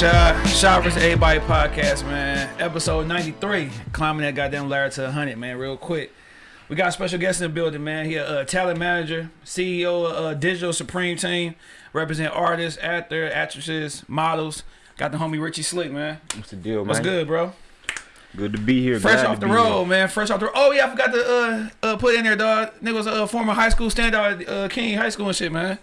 what up, man? It's your boy Shy. Shy vs. Everybody podcast, man. Episode 93. Climbing that goddamn ladder to 100, man, real quick. We got a special guest in the building, man. He a uh, talent manager, CEO of uh, Digital Supreme Team, represent artists, actors, actresses, models. Got the homie Richie Slick, man. What's the deal, man? What's good, bro? Good to be here. Fresh Glad off the road, here. man. Fresh off the road. Oh, yeah, I forgot to uh, uh, put in there, dog. Nigga was a former high school standout at uh, King High School and shit, man.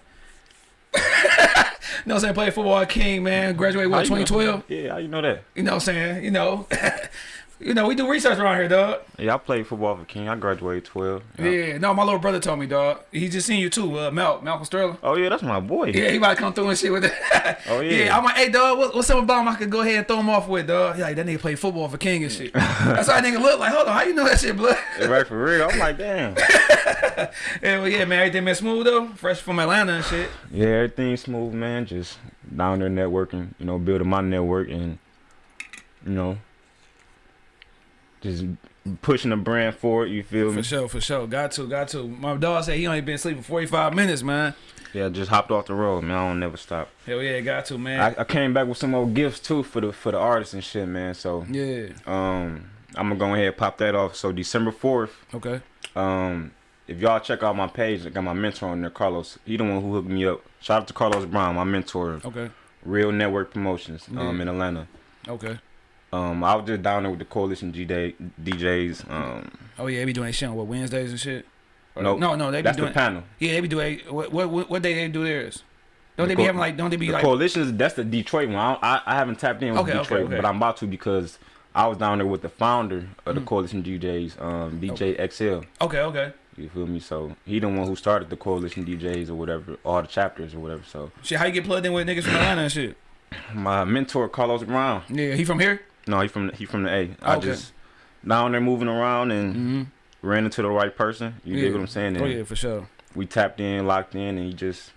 you know what I'm saying? Played football at King, man. Graduated, what, 2012? Yeah, how you know that? You know what I'm saying? You know. you know, we do research around here, dog. Yeah, I played football for King. I graduated 12. Yeah. No, my little brother told me, dog. He just seen you too, uh, Mal, Malcolm Sterling. Oh, yeah, that's my boy. Yeah, he about to come through and shit with that. Oh, yeah. Yeah, I'm like, hey, dog, what, what's something about him I could go ahead and throw him off with, dog? He like, that nigga play football for King and shit. That's how that nigga look like. Hold on, how you know that shit, blood? right for real. I'm like, damn. yeah, well, yeah, man, everything been smooth though. Fresh from Atlanta and shit. Yeah, everything's smooth, man. Just down there networking, you know, building my network and, you know, just pushing the brand forward. You feel For me? sure, for sure. Got to, got to. My dog said he only been sleeping 45 minutes, man. Yeah, just hopped off the road, man. I don't never stop. Hell yeah, got to, man. I, I came back with some more gifts too for the for the artists and shit, man. So yeah. um, I'm gonna go ahead and pop that off. So December fourth, Okay. Um, if y'all check out my page, I got my mentor on there, Carlos. He the one who hooked me up. Shout out to Carlos Brown, my mentor, Okay. Real Network Promotions, um, Yeah. in Atlanta. Okay. Um, I was just down there with the Coalition G Day DJs. Um, Oh yeah, they be doing that shit on what Wednesdays and shit. No, No, no, they be that's doing. the panel. yeah, they be doing. What what what, day they do theirs? Don't The they be having like? Don't they be The like? Coalitions, that's the Detroit one. I, I, I haven't tapped in with Okay, okay, Detroit, okay. but I'm about to because I was down there with the founder of the Mhm. Coalition DJs, um, DJ XL. Okay, okay. You feel me? So he the one who started the Coalition DJs or whatever, all the chapters or whatever. So Shit, how you get plugged in with niggas from Atlanta and shit? my mentor Carlos Brown. Yeah, he from here. No, he from he from the A. I Okay. just down there moving around and Mm-hmm. ran into the right person. You Yeah. get what I'm saying? And Oh yeah, for sure. we tapped in, locked in, and he just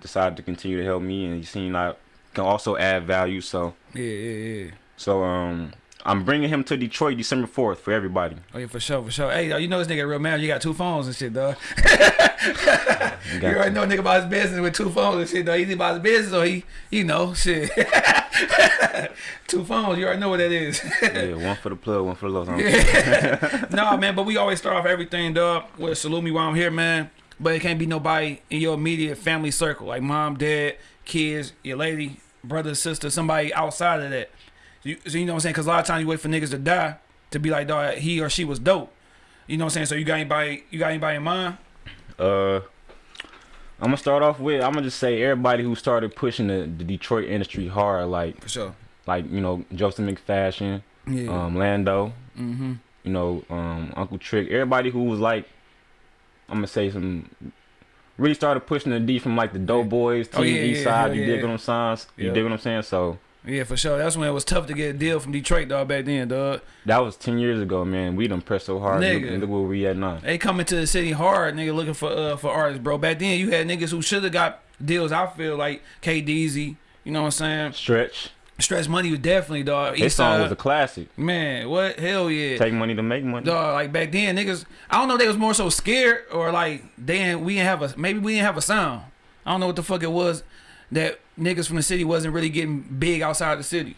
decided to continue to help me. And he seemed like can also add value. So Yeah, yeah, yeah. so um, I'm bringing him to Detroit December 4th for everybody. Oh yeah, for sure, for sure. Hey, you know this nigga real man. You got two phones and shit, dog. You You already to. know a nigga about his business with two phones and shit, though. He's about his business or he, you know, shit. two phones, you already know what that is. yeah, one for the plug, one for the love. Yeah. nah, man, but we always start off everything, dog, with salute me while I'm here, man. But it can't be nobody in your immediate family circle, like mom, dad, kids, your lady, brother, sister, somebody outside of that. You, so you know what I'm saying? Because a lot of times you wait for niggas to die to be like, dog, he or she was dope. You know what I'm saying? So you got anybody, you got anybody in mind? Uh, I'm gonna start off with I'm gonna just say everybody who started pushing the, the Detroit industry hard, like For sure. like you know Joseph McFashion, Yeah. um, Lando, mm-hmm. you know, um, Uncle Trick, everybody who was like, I'm gonna say some, really started pushing the D from like the Doughboys, Oh, yeah, TV yeah, side. you dig what I'm saying? You dig what I'm saying? So Yeah, for sure. That's when it was tough to get a deal from Detroit, dog, back then, dog. that was ten years ago, man. We done pressed so hard. Nigga. look where we at now. They coming to the city hard, nigga, looking for uh for artists, bro. Back then, you had niggas who should have got deals. I feel like K Deezy, you know what I'm saying? Stretch. Stretch Money was definitely dog. His song was a classic. man. What hell yeah, Take money to make money. dog. Like back then, niggas. I don't know. if They was more so scared or like didn't. We didn't have a maybe we didn't have a sound. I don't know what the fuck it was that niggas from the city wasn't really getting big outside the city.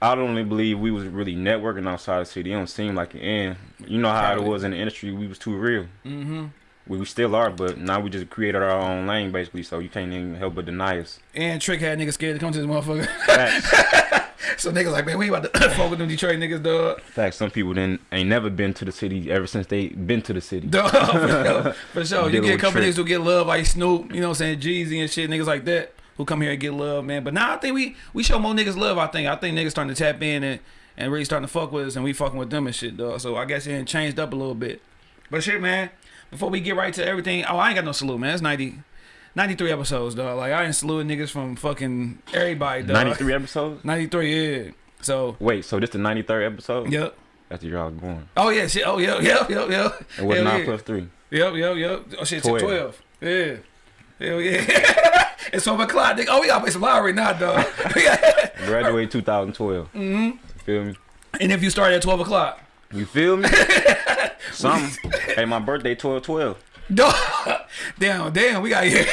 I don't really believe we was really networking outside the city. It don't seem like it. And you know how Probably. it was in the industry. We was too real. Mm-hmm. We, we still are, but now we just created our own lane basically. So you can't even help but deny us. And Trick had niggas scared to come to this motherfucker. So niggas like, man, we about to fuck with them Detroit niggas, dog. Facts. Some people didn't ain't never been to the city ever since they been to the city. Dog, for sure. For sure. You get a couple niggas who get love like Snoop, you know what I'm saying, Jeezy and shit, niggas like that who come here and get love, man. But now I think we we show more niggas love, I think. I think niggas starting to tap in and, and really starting to fuck with us and we fucking with them and shit, dog. So I guess it changed up a little bit. But shit, man, before we get right to everything, oh, I ain't got no salute, man. It's 90, 93 episodes, dog. Like, I ain't saluting niggas from fucking everybody, dog. Ninety three episodes. 93, yeah. So, Wait, so this the ninety third episode? yep. After y'all born. Oh, yeah, shit. Oh, yeah, yep, yep, yep. It was Hell nine yeah. plus three. Yep, yep, yep. Oh shit, twelve. 12. 12. Yeah. Hell yeah. it's 12 o'clock, nigga. Oh, we gotta play some lottery now, dog. Graduated 2012. Mm-hmm. Feel me? and if you start at 12 o'clock, You feel me? Something. hey, my birthday 12 12. dog. Damn, damn, we got here.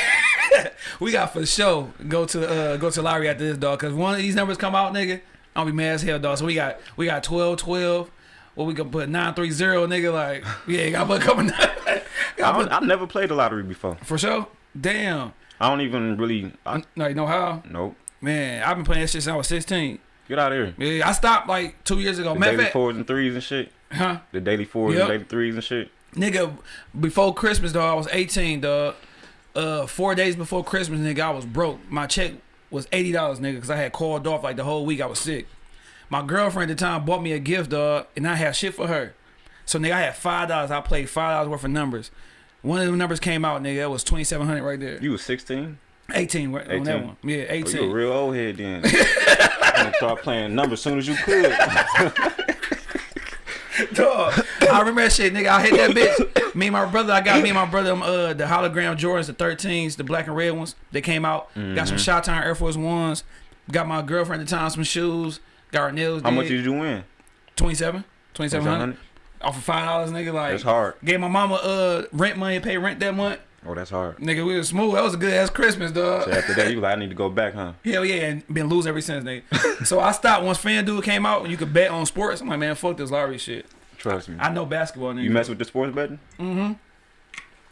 we got for sure go to uh go to lottery after this dog because one of these numbers come out, nigga. I'll be mad as hell, dog. So we got we got 12, 12. What we can put nine three zero, nigga. Like yeah, got put a couple. I don't, I've never played the lottery before. for sure. Damn. I don't even really. I, No, you know how? nope. Man, I've been playing that shit since I was sixteen. Get out of here. Yeah, I stopped like two years ago. The Matter daily fact, fours and threes and shit. huh? The daily fours Yep. and daily threes and shit. Nigga, before Christmas, dog, I was 18, dog. Uh, four days before Christmas, nigga, I was broke. My check was eighty dollars, nigga, because I had called off like the whole week. I was sick. My girlfriend at the time bought me a gift, dog, and I had shit for her. So nigga, I had five dollars. I played five dollars worth of numbers. One of the numbers came out, nigga. That was twenty seven hundred right there. You was 16? Eighteen, right, on that one. Yeah, Oh, you a real old head then. you start playing numbers as soon as you could. Dog. I remember that shit, nigga. I hit that bitch. Me and my brother, I got me and my brother um, uh, the hologram Jordans, the 13s, the black and red ones. They came out. Got Mm-hmm. some Shot Town Air Force Ones. Got my girlfriend at the time some shoes. Got her nails How did. much did you win? 27 2700 100? Off of $5, nigga. Like, That's hard. Gave my mama uh rent money, pay rent that month. Oh, that's hard. Nigga, we was smooth. That was a good ass Christmas, dog. So after that, you like, I need to go back, huh? Hell yeah, and been losing ever since, nigga. so I stopped once FanDuel came out and you could bet on sports. I'm like, man, fuck this lottery shit. Trust me. I know basketball, nigga. You mess with the sports betting? Mm-hmm.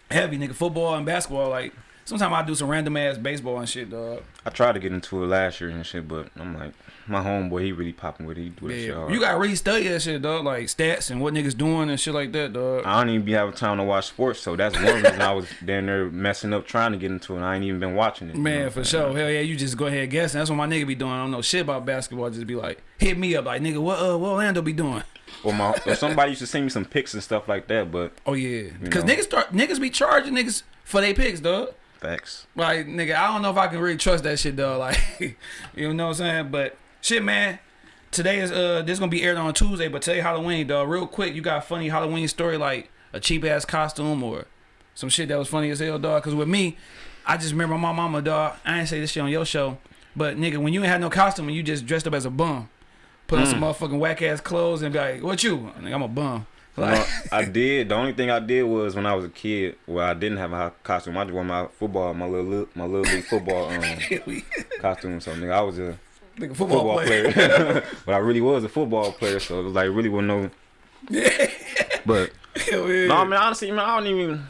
Heavy, nigga. Football and basketball, like sometimes I do some random ass baseball and shit, dog. I tried to get into it last year and shit, but I'm like, my homeboy, he really popping with it. He do that shit Yeah, hard. you gotta really study that shit, dog. Like stats and what niggas doing and shit like that, dog. I don't even be having time to watch sports, so that's one reason I was down there messing up trying to get into it. and I ain't even been watching it. you know Man, for sure. Hell yeah, you just go ahead and guess. That's what my nigga be doing. I don't know shit about basketball. Just be like, hit me up, like nigga, what uh, what Orlando be doing? Or my, or somebody used to send me some pics and stuff like that, but Oh yeah, because know. niggas start niggas be charging niggas for their picks, dog. Facts. Like nigga, I don't know if I can really trust that shit, dog. Like, you know what I'm saying? But shit, man. Today is uh, this gonna be aired on Tuesday, but today Halloween, dog. Real quick, you got a funny Halloween story like a cheap ass costume or some shit that was funny as hell, dog. Cause with me, I just remember my mama, dog. I ain't say this shit on your show, but nigga, when you ain't had no costume and you just dressed up as a bum, put on some motherfucking whack ass clothes and be like, "What you?" Nigga, I'm a bum. Like, No, I did. The only thing I did was when I was a kid, where I didn't have a costume. I just wore my football, my little my little league football um, costume. So nigga, I was a nigga, football, football player. player, but I really was a football player. So it was like really was no. But Hell yeah. no, man, honestly, man, I don't even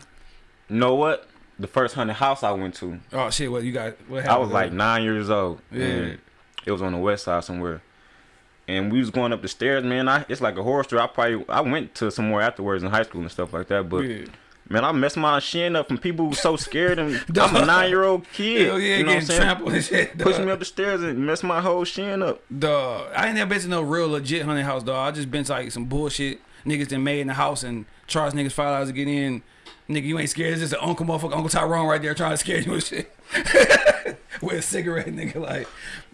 know what the first haunted house I went to. Oh shit! What you got? What happened? I was like nine years old. Yeah. and it was on the west side somewhere. And we was going up the stairs, man. I it's like a horror story. I probably I went to somewhere afterwards in high school and stuff like that. But Yeah. man, I messed my shin up from people who so scared and I'm a nine year old kid. Hell yeah, you know what I'm getting saying? trampled and shit. Push dog. me up the stairs and mess my whole shin up. Dog, I ain't never been to no real legit haunted house, dog. I just been to like some bullshit niggas that made in the house and charged niggas five dollars to get in. Nigga, you ain't scared. It's just an uncle motherfucker, Uncle Tyrone right there trying to scare you and shit. With a cigarette, nigga. Like,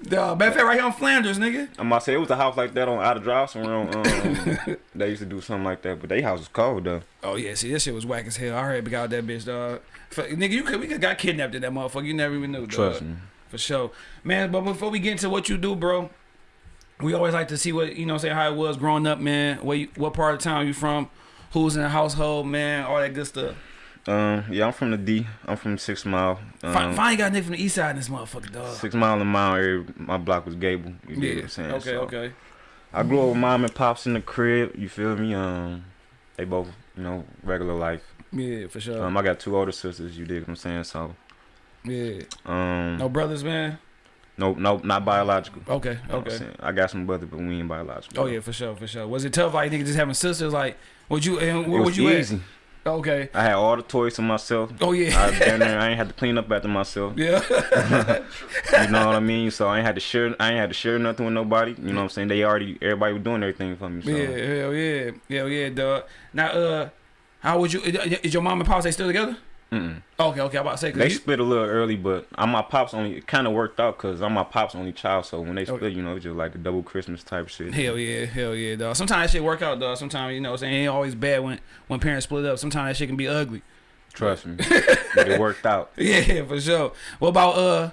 dog, matter of fact, right here on Flanders, nigga. I'm about to say it was a house like that on out of drive somewhere on um they used to do something like that, but they house was cold though. Oh yeah, see, this shit was whack as hell. I heard got that bitch, dog. F- Nigga, you could we could got kidnapped in that motherfucker. You never even knew, dog. Trust me. For sure. Man, but before we get into what you do, bro, we always like to see what, you know, say how it was growing up, man. Where you, what part of town you from? Who's in the household, man? All that good stuff. Um yeah, I'm from the D. I'm from Six Mile. Um, Fi- Finally got a nigga from the east side in this motherfucker, dog. Six Mile and Mile area. My block was Gable. You get what Yeah. I'm saying? Okay, So, okay. I grew up with mom and pops in the crib. You feel me? Um, they both, you know, regular life. Yeah, for sure. Um, I got two older sisters. You dig what I'm saying? So, yeah. um, No brothers, man. no, no, not biological. Okay, You know okay. I got some brothers, but we ain't biological. Oh yeah, for sure, for sure. Was it tough, like nigga, just having sisters? Like, would you? And it was would you easy. at? Okay. I had all the toys to myself. Oh yeah. I down there, I ain't had to clean up after myself. yeah. You know what I mean? So I ain't had to share. I ain't had to share nothing with nobody. You know what I'm saying? They already, everybody was doing everything for me. So. Yeah, hell yeah, hell yeah, dog. Now, uh, how would you? Is your mom and pops they still together? Mm-mm. Okay, okay. I'm about to say, cause They you, split a little early, but I'm my pops only. It kind of worked out because I'm my pops only child. So when they split, Okay. you know, it's just like the double Christmas type shit. hell yeah, hell yeah, dog. Sometimes that shit work out, dog. Sometimes you know, what I'm saying it ain't always bad when when parents split up. Sometimes that shit can be ugly. Trust me, but it worked out. Yeah, for sure. What about uh,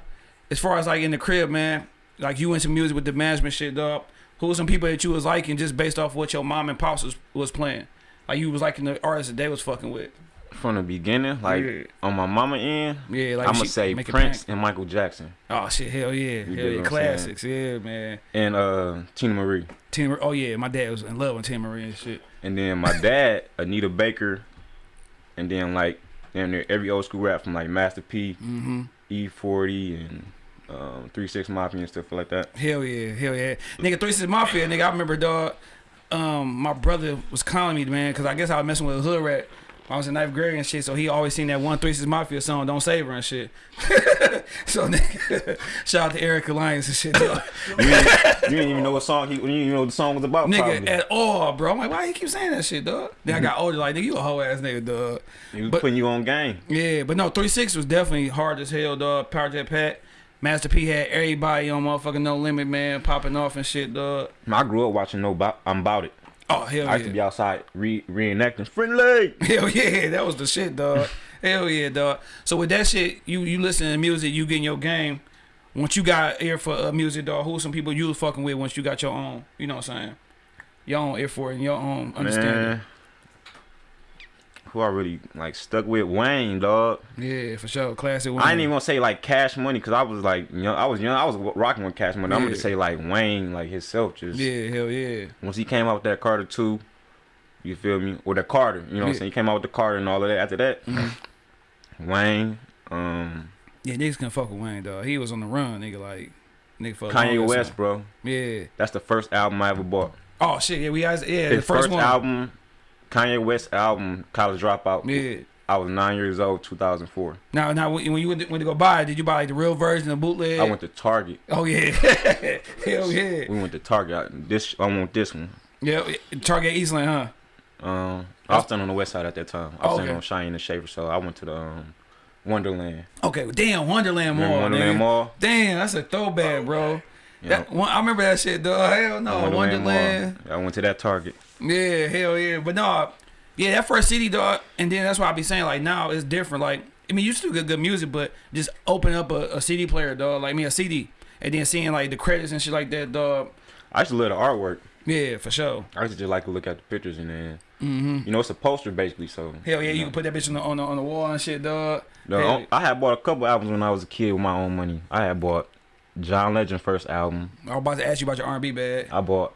as far as like in the crib, man? Like you into music with the management shit, dog. Who was some people that you was liking just based off what your mom and pops was, was playing? Like you was liking the artists that they was fucking with. From the beginning, like Yeah. on my mama end, Yeah, like I'm gonna say Prince and Michael Jackson Oh shit, hell yeah, hell yeah, classics, yeah, man. and uh Teena Marie. Tina, oh yeah, my dad was in love with Teena Marie and shit. And then my dad, Anita Baker, and then like damn near every old school rap from like Master P, Mm-hmm. E40, and um, Three Six Mafia and stuff like that. Hell yeah, hell yeah, nigga. Three Six Mafia, nigga. I remember, dog. Um, my brother was calling me, man, because I guess I was messing with a hood rat. I was in ninth grade and shit, so he always seen that one Three Six Mafia song, "Don't Save Her" and shit. so nigga, shout out to Eric Alliance and shit. You didn't, you didn't even know what song he, you didn't even know what the song was about. nigga probably. at all, bro. I'm like, why you keep saying that shit, dog? Then I got older, like, nigga, you a hoe ass nigga, dog. he was but- putting you on game. Yeah, but no, three six was definitely hard as hell, dog. Project Pat, Master P had everybody on motherfucking No Limit, man, popping off and shit, dog. I grew up watching No Bo- I'm About It. Oh hell I used to be outside re- reenacting Friendly. hell yeah, that was the shit, dog. hell yeah, dog. So with that shit, you you listen to music, you get in your game. Once you got ear for uh, music, dog, who some people you was fucking with once you got your own, you know what I'm saying? Your own ear for it and your own understanding. Man, who I really like stuck with Wayne, dog. Yeah, for sure. Classic. Wayne. I ain't even gonna say like Cash Money because I was like young. I was young. I was rocking with Cash Money. I'm gonna say like Wayne, like himself. Just Yeah, hell yeah. once he came out with that Carter two, you feel me? Or the Carter, you know what I'm saying? He came out with the Carter and all of that. After that, Mhm. Wayne, um, Yeah, niggas can fuck with Wayne, dog. He was on the run, nigga. Like, nigga Kanye West, bro. Yeah. That's the first album I ever bought. Oh shit. Yeah, we guys. Yeah, His the first, first, one. album, Kanye West album, College Dropout. Yeah. I was nine years old, 2004. Now, now, when when you went to, went to go buy it, did you buy like the real version, the bootleg? I went to Target. Oh yeah. Hell yeah. We went to Target. I- This I want this one. Yeah. Target Eastland, huh? Um, I was standing on the west side at that time. I was Oh, standing okay. on Cheyenne and Schaefer, so I went to the um, Wonderland. Okay. well, Damn, Wonderland Mall. Wonderland. Mall? Damn, that's a throwback, bro. That I remember that shit, dog. Hell no, Wonderland. Mall. I went to that Target. Yeah, hell yeah. But no, yeah, that first CD, dog. And then that's why I be saying like now it's different. Like I mean, you still get good music, but just open up a, a CD player, dog. Like me, a CD, and then seeing like the credits and shit like that, dog. I used to love the artwork. Yeah, for sure. I used to just like to look at the pictures and then, hmm you know, it's a poster basically. So Hell yeah, you know. can put that bitch on the on the, on the wall and shit, dog. No, I had bought a couple albums when I was a kid with my own money. I had bought John Legend first album. I was about to ask you about your R&B bag. I bought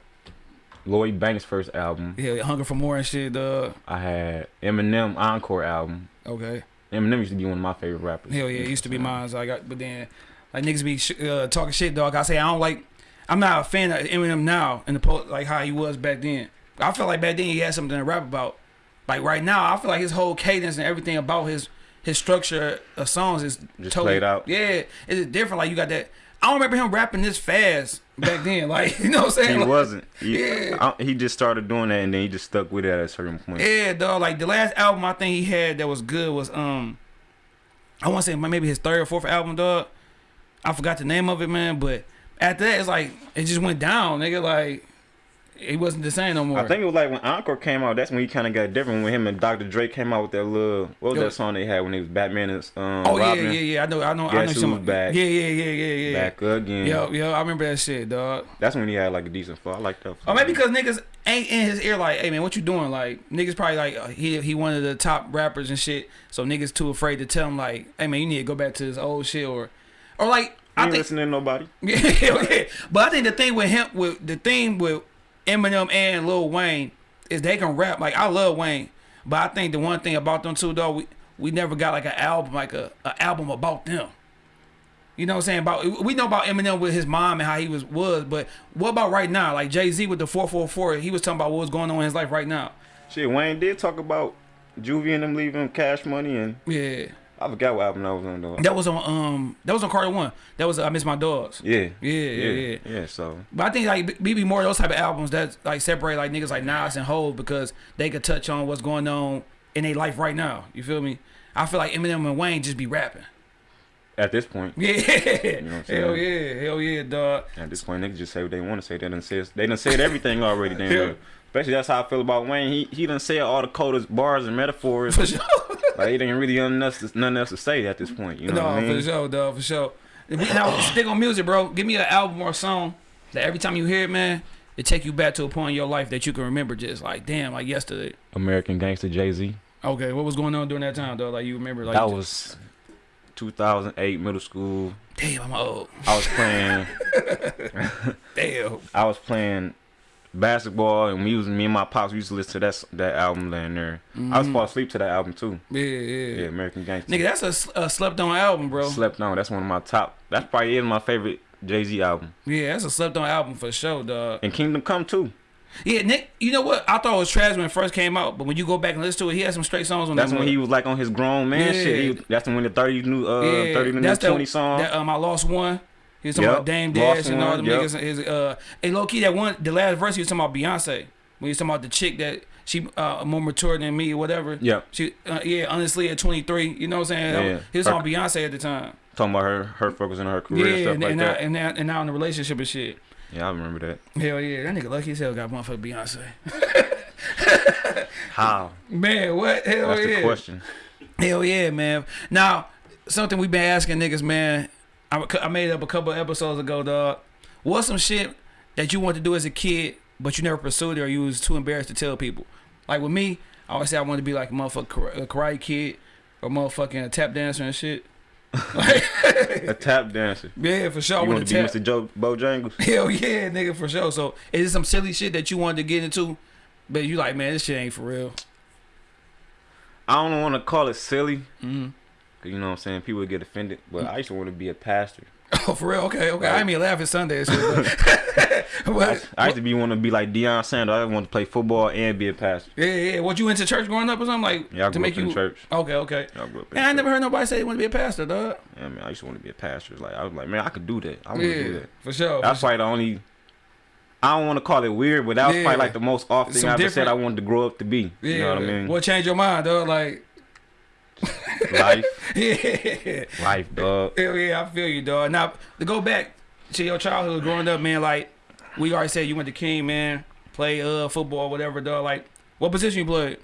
Lloyd Banks first album. Yeah, Hunger for More and shit, dog. I had Eminem Encore album. Okay. Eminem used to be one of my favorite rappers. Hell yeah, it used to be mine. So I got, but then like niggas be sh- uh, talking shit, dog. I say I don't like. I'm not a fan of Eminem now, in the po- like how he was back then. I feel like back then he had something to rap about. Like right now, I feel like his whole cadence and everything about his his structure of songs is Just totally played out. Yeah, it's different. Like you got that. I don't remember him rapping this fast back then. Like you know what I'm saying? He Like, wasn't. He, Yeah. I- he just started doing that and then he just stuck with it at a certain point. Yeah, dog. Like the last album I think he had that was good was um, I want to say maybe his third or fourth album, dog. I forgot the name of it, man. But after that, it's like it just went down, nigga. Like it wasn't the same no more. I think it was like when Encore came out. That's when he kind of got different. When him and Dr. Dre came out with that little what was Yo. that song they had when they was Batman and um, Oh yeah, Robin? yeah, yeah. I know, I know, I know. Guess Some, back? Yeah, yeah, yeah, yeah, yeah. Back again. Yo, yo, I remember that shit, dog. That's when he had like a decent flow. I like that. Or maybe because niggas ain't in his ear like, hey man, what you doing? Like niggas probably like uh, he he one of the top rappers and shit. So niggas too afraid to tell him like, hey man, you need to go back to this old shit or, or like I I ain't think listening to nobody. Yeah, yeah. But I think the thing with him, with the thing with Eminem and Lil Wayne, is they can rap. Like I love Wayne, but I think the one thing about them two, though, we we never got like an album, like a, a album about them. You know what I'm saying? About we know about Eminem with his mom and how he was was, but what about right now? Like Jay Z with the four four four, he was talking about what was going on in his life right now. Shit, Wayne did talk about Juvie and them leaving Cash Money, and Yeah, I forgot what album that was on though. that was on um that was on Carter One. That was I Miss My Dogs. Yeah. Yeah, yeah, yeah. Yeah. So But I think like BB more those type of albums that like separate like niggas like Nas and Hov because they could touch on what's going on in their life right now. You feel me? I feel like Eminem and Wayne just be rapping. at this point, Yeah, know what I'm hell yeah, hell yeah, dog. at this point, niggas just say what they want to say. They done said they done said everything already. Damn. Yeah. Especially that's how I feel about Wayne. He he done said all the coldest bars and metaphors. For sure. Like he didn't really nothing else, to, nothing else to say at this point. You know no, what I mean? for sure, dog, for sure. We- Now stick on music, bro. Give me an album or a song that every time you hear it, man, it take you back to a point in your life that you can remember just like damn, like yesterday. American Gangster Jay Z. Okay, what was going on during that time, though? Like you remember, like that was 2008 middle school. damn, I'm old. I was playing. Damn. I was playing basketball, and we was me and my pops we used to listen to that that album down there. I was Mhm. fall asleep to that album too. Yeah, yeah. Yeah, American Gangster. Nigga, that's a slept on album, bro. Slept on. That's one of my top. That's probably is my favorite Jay Z album. yeah, that's a slept on album for sure, dog. And Kingdom Come too. Yeah, Nick, you know what? I thought it was trash when it first came out, but when you go back and listen to it, he had some straight songs on That's that when he was like on his grown man Yeah. shit. He, that's when the 30 new uh Yeah, 30 new that's the- 20 song. That, um, I lost one. He was talking Yep, about Dame Lost Dash and all them yep. niggas. His, uh, and low key, that one, the last verse, he was talking about Beyonce. When he was talking about the chick that she uh more mature than me or whatever. yeah, She, uh, yeah, honestly, at 23, you know what I'm saying? Yeah. He was Her- on Beyonce at the time. talking about her her focusing on her career and yeah, stuff and, like and, now, that. and, now, and now in the relationship and shit. yeah, I remember that. Hell yeah, that nigga lucky as hell got motherfucking Beyonce. How? Man, what? Hell That's yeah. the question. Hell yeah, man. Now, something we've been asking niggas, man. I, I made up a couple episodes ago, dog. What's some shit that you wanted to do as a kid, but you never pursued it or you was too embarrassed to tell people? Like with me, I always say I wanted to be like a motherfucking karate kid or motherfucking a tap dancer and shit. Like, A tap dancer. yeah, for sure. You want to be tap. Mr. Joe Bojangles? Hell yeah, nigga, for sure. So, is it some silly shit that you wanted to get into, but you like, man, this shit ain't for real? I don't want to call it silly. hmm 'cause You know what I'm saying? People would get offended. But I used to want to be a pastor. Oh, for real? Okay, okay. I mean laughing at Sunday and shit. But, I, I used to be want to be like Deion Sanders. I want to play football and be a pastor. yeah, yeah. What you into church growing up or something like Yeah, I to grew make up you? in church. Okay, okay. Yeah, I grew up in Man, I never heard nobody say they want to be a pastor, dog. Yeah, man, I used to want to be a pastor. Like I was like, man, I could do that. I want to do that. for sure. That's probably the only. I don't want to call it weird, but that was Yeah. probably like the most off thing Some I ever said I wanted to grow up to be. yeah. You know what I mean? What changed your mind, dog? Like, Life, yeah, life, dog. hell yeah, I feel you, dog. Now to go back to your childhood, growing up, man. Like we already said, you went to King, man. Play uh football, whatever, dog. Like, what position you played?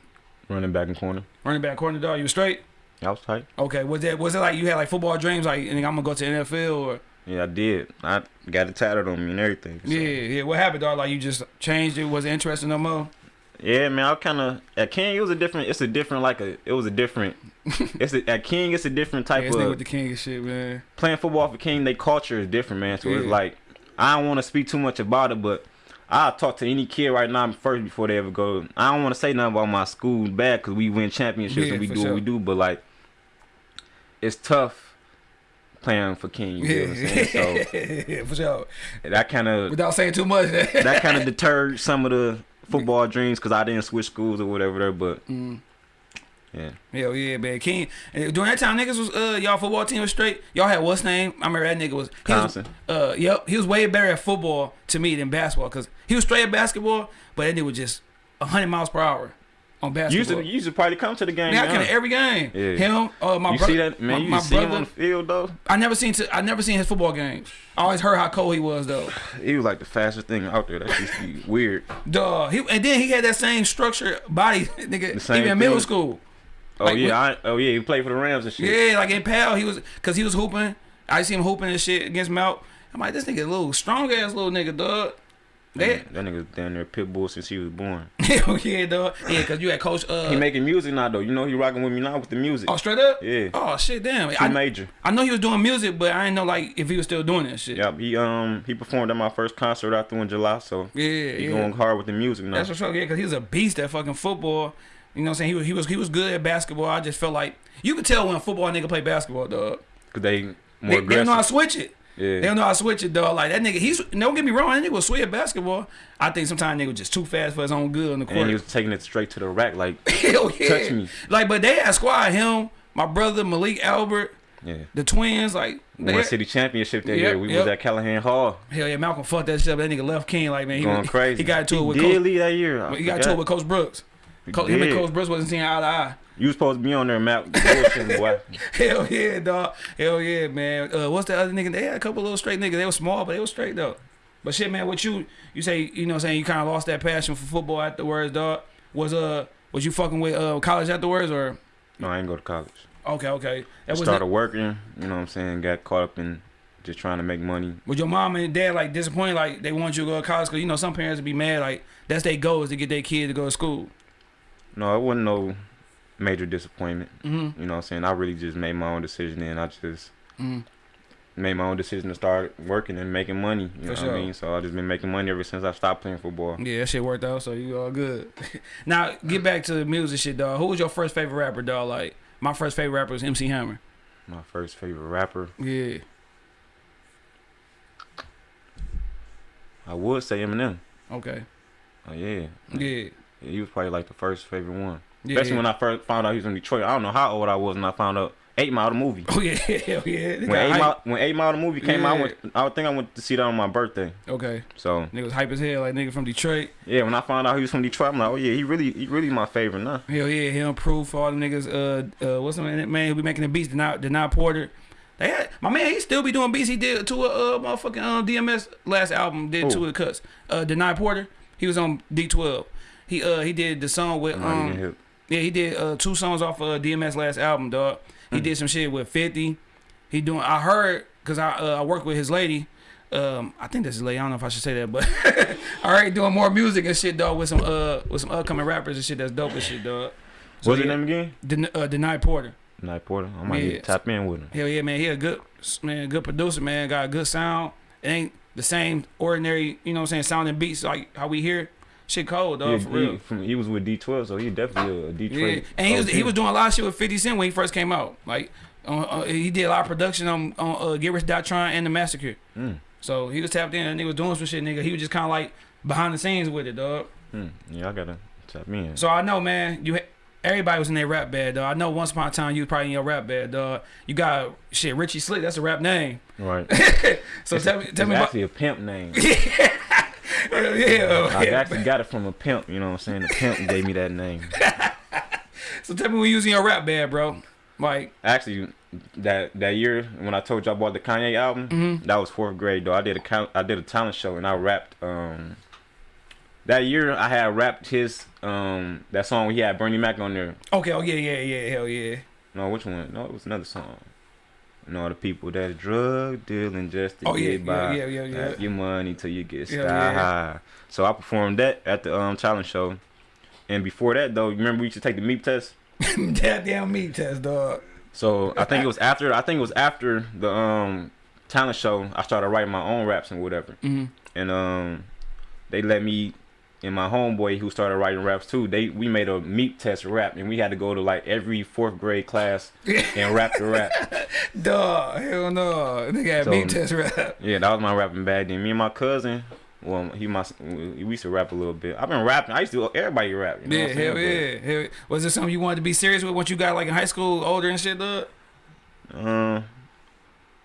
Running back and corner. Running back, corner, dog. You was straight. I was tight. Okay, was that was it like you had like football dreams, like and I'm gonna go to NFL or Yeah, I did. I got it tatted on me and everything. so. yeah, yeah. What happened, dog? Like you just changed it? Was it interesting no more? Yeah, man, I kind of at King. It was a different. It's a different like a. It was a different. it's a, at King. It's a different type nigga of with the king and shit, man. playing football for King. They culture is different, man. So it's like I don't want to speak too much about it, but I'll talk to any kid right now first before they ever go. I don't want to say nothing about my school bad because we win championships Yeah, and we do sure. what we do, but like it's tough playing for King. You know what I'm saying? So yeah, for sure. that kind of Without saying too much. that kind of deterred some of the football dreams because I didn't switch schools or whatever there. But Mm. yeah, Hell yeah, man. King. During that time, niggas was uh y'all football team was straight. Y'all had what's name? I remember that nigga was. He was Constant. uh, yep. He was way better at football to me than basketball because he was straight at basketball, but that nigga was just hundred miles per hour on You used to basketball. you used to probably come to the game. Man, I huh? can every game. Yeah. Him, uh, my you brother. see that man? my, you my see him on the field though. I never seen. I never seen his football games. I always heard how cold he was though. He was like the fastest thing out there. That used to be weird. Duh. He and then he had that same structure body, nigga. Even in middle school. Oh Like, yeah, I, oh yeah, he played for the Rams and shit. Yeah, like in Pal, he was because he was hooping. I see him hooping and shit against Mount. I'm like, this nigga a little strong ass little nigga, dog. They, that nigga down there pit bull since he was born. hell yeah, dog. Yeah, cause you had coach. Uh, he making music now though. You know he rocking with me now with the music. oh, straight up. Yeah, Oh shit, damn. T I, major. I know he was doing music, but I didn't know like if he was still doing that shit. Yep. He um he performed at my first concert out there in July, so Yeah, he yeah. going hard with the music now. That's for sure. Yeah, because he was a beast at fucking football. You know what I'm saying? He was he was he was good at basketball. I just felt like you could tell when a football nigga play basketball, dog. Cause they more They, they aggressive. don't know how to switch it. Yeah. They don't know how to switch it, though. Like that nigga, he's don't get me wrong, that nigga was sweet at basketball. I think sometimes nigga was just too fast for his own good on the court. and he was taking it straight to the rack, like Hell yeah. touch me. Like, but they had squad him, my brother Malik Albert, yeah. the twins. Like, they won city championship that Yep, year. We yep. was at Calihan Hall, hell yeah, Malcolm fucked that shit up. That nigga left King. Like, man, he, going he, crazy. he got into he it with did Coach. that year. I He got into forgot. it with Coach Brooks. He Co- him and. Coach Brooks wasn't seeing eye to eye. You was supposed to be on there, Matt. Bullshitting, boy. Hell yeah, dog. Hell yeah, man. Uh, what's the other nigga? They had a couple little straight niggas. They were small, but they were straight though. But shit, man, what you you say? You know, what I'm saying you kind of lost that passion for football afterwards, dog. Was uh was you fucking with uh college afterwards or? No, I ain't go to college. Okay, okay. I That was started working. You know what I'm saying? Got caught up in just trying to make money. Was your mom and dad like disappointed? Like they want you to go to college? Cause you know some parents would be mad. Like that's their goal is to get their kid to go to school. No, I wasn't no. Major disappointment. Mm-hmm. You know what I'm saying? I really just made my own decision and I just Mm. made my own decision to start working and making money. You know For what. I mean? So I've just been making money ever since I stopped playing football. Yeah, that shit worked out, so you all good. now get back to the music shit, dog. Who was your first favorite rapper, dog? Like my first favorite rapper was MC Hammer. My first favorite rapper, Yeah. I would say Eminem. Okay. Oh yeah. Yeah. Yeah, he was probably like the first favorite one. Yeah. Especially when I first found out he was from Detroit. I don't know how old I was when I found out Eight Mile the movie. Oh yeah, hell yeah. When Eight. Mile when Eight Mile the movie came out, I, Yeah. went, I think I went to see that on my birthday. Okay. So Nigga was hype as hell, like nigga from Detroit. yeah, when I found out he was from Detroit, I'm like, oh yeah, he really he really my favorite now. Hell yeah, him proof for all the niggas. Uh, uh, what's the man, man who be making the beats? Denaun, Denaun Porter. They had my man. He still be doing beats. He did to a uh, motherfucking um, DMS last album. Did Who? two of the cuts. Uh, Denaun Porter. He was on D12. He uh he did the song with I'm not even um. Yeah he did uh two songs off uh, DMS last album dog. He Hmm. did some shit with Fifty. He doing. I heard because I uh, I work with his lady. Um, I think that's his lady. I don't know if I should say that, but all right, doing more music and shit, dog, with some uh with some upcoming rappers and shit that's dope and shit, dog. So, What's his name again? Den- uh, Denaun Porter. Night Porter. I might Yeah. need to tap in with him. Hell yeah, man. He a good man, good producer, man. Got a good sound. It ain't the same ordinary, you know what I'm saying, sounding beats like how we hear. Shit cold, dog, Yeah, for he, real. from, he was with D12, so he definitely a Detroit. Yeah, and he was he was doing a lot of shit with 50 Cent when he first came out. Like, uh, uh, he did a lot of production on on uh, Get Rich or Die Trying and the Massacre. Mm, So he was tapped in and he was doing some shit, nigga. He was just kind of like behind the scenes with it, dog. mm. Yeah, I gotta tap me in. So I know, man. You everybody was in their rap bed, dog. I know once upon a time you was probably in your rap bed, dog. You got shit Richie Slick. That's a rap name. Right. So tell me, It's tell me about actually a pimp name. yeah. I yeah. actually got it from a pimp. You know what I'm saying? The pimp gave me that name. So tell me when you was in your rap bad, bro. Like, Actually, that that year when I told you I bought the Kanye album, Mhm. that was fourth grade though. I did a count, I did a talent show and I rapped. Um, that year I had rapped his um that song he had Bernie Mac on there. okay, oh yeah, yeah, yeah, hell yeah. No, which one? No, it was another song. No, the people that are drug dealing just to Oh, yeah, get by. yeah, yeah, yeah, yeah. Your money till you get sky yeah. high. So I performed that at the um talent show. And before that though, you remember we used to take the MEAP test? Goddamn MEAP test, dog. So I think it was after I think it was after the um talent show I started writing my own raps and whatever. hmm And um they let me and my homeboy who started writing raps too, they we made a MEAP test rap and we had to go to like every fourth grade class and rap the rap. Dog, hell no. Nigga had So- MEAP test rap. Yeah, that was my rapping bag. Then me and my cousin, well, he my we used to rap a little bit. I've been rapping. I used to everybody rap. You know Yeah, what I'm hell yeah. Was it something you wanted to be serious with once you got like in high school, older and shit, dog? Um,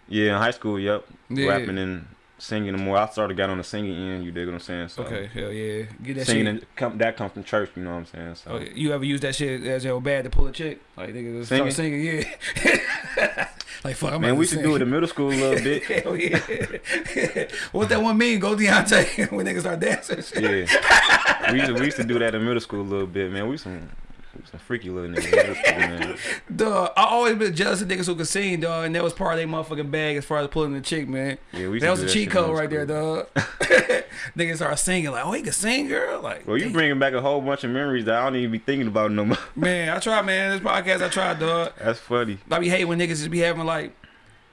yeah, in high school, yep, Yeah. rapping and singing more. I started got on the singing end. You dig what I'm saying? So Okay, hell yeah. Get that singing shit. come, that come from church. You know what I'm saying? So Oh, you ever use that shit as your bad to pull a chick? Like nigga just start singing, yeah. like fuck, I'm man, we should do it in middle school a little bit. Hell yeah. What's that one mean? Go Deontay when niggas start dancing. Yeah, we used to, we used to do that in middle school a little bit, man. We some some freaky little niggas in middle school, man. Dog, I always been jealous of niggas who could sing, dog, and that was part of their motherfucking bag as far as pulling the chick, man. Yeah, we That was a that cheat code right there, dog. niggas start singing like, oh, he can sing, girl. Like, Well, you damn. bringing back a whole bunch of memories that I don't even be thinking about no more. man, I try, man. This podcast, I try, dog. That's funny. I be hate when niggas just be having like,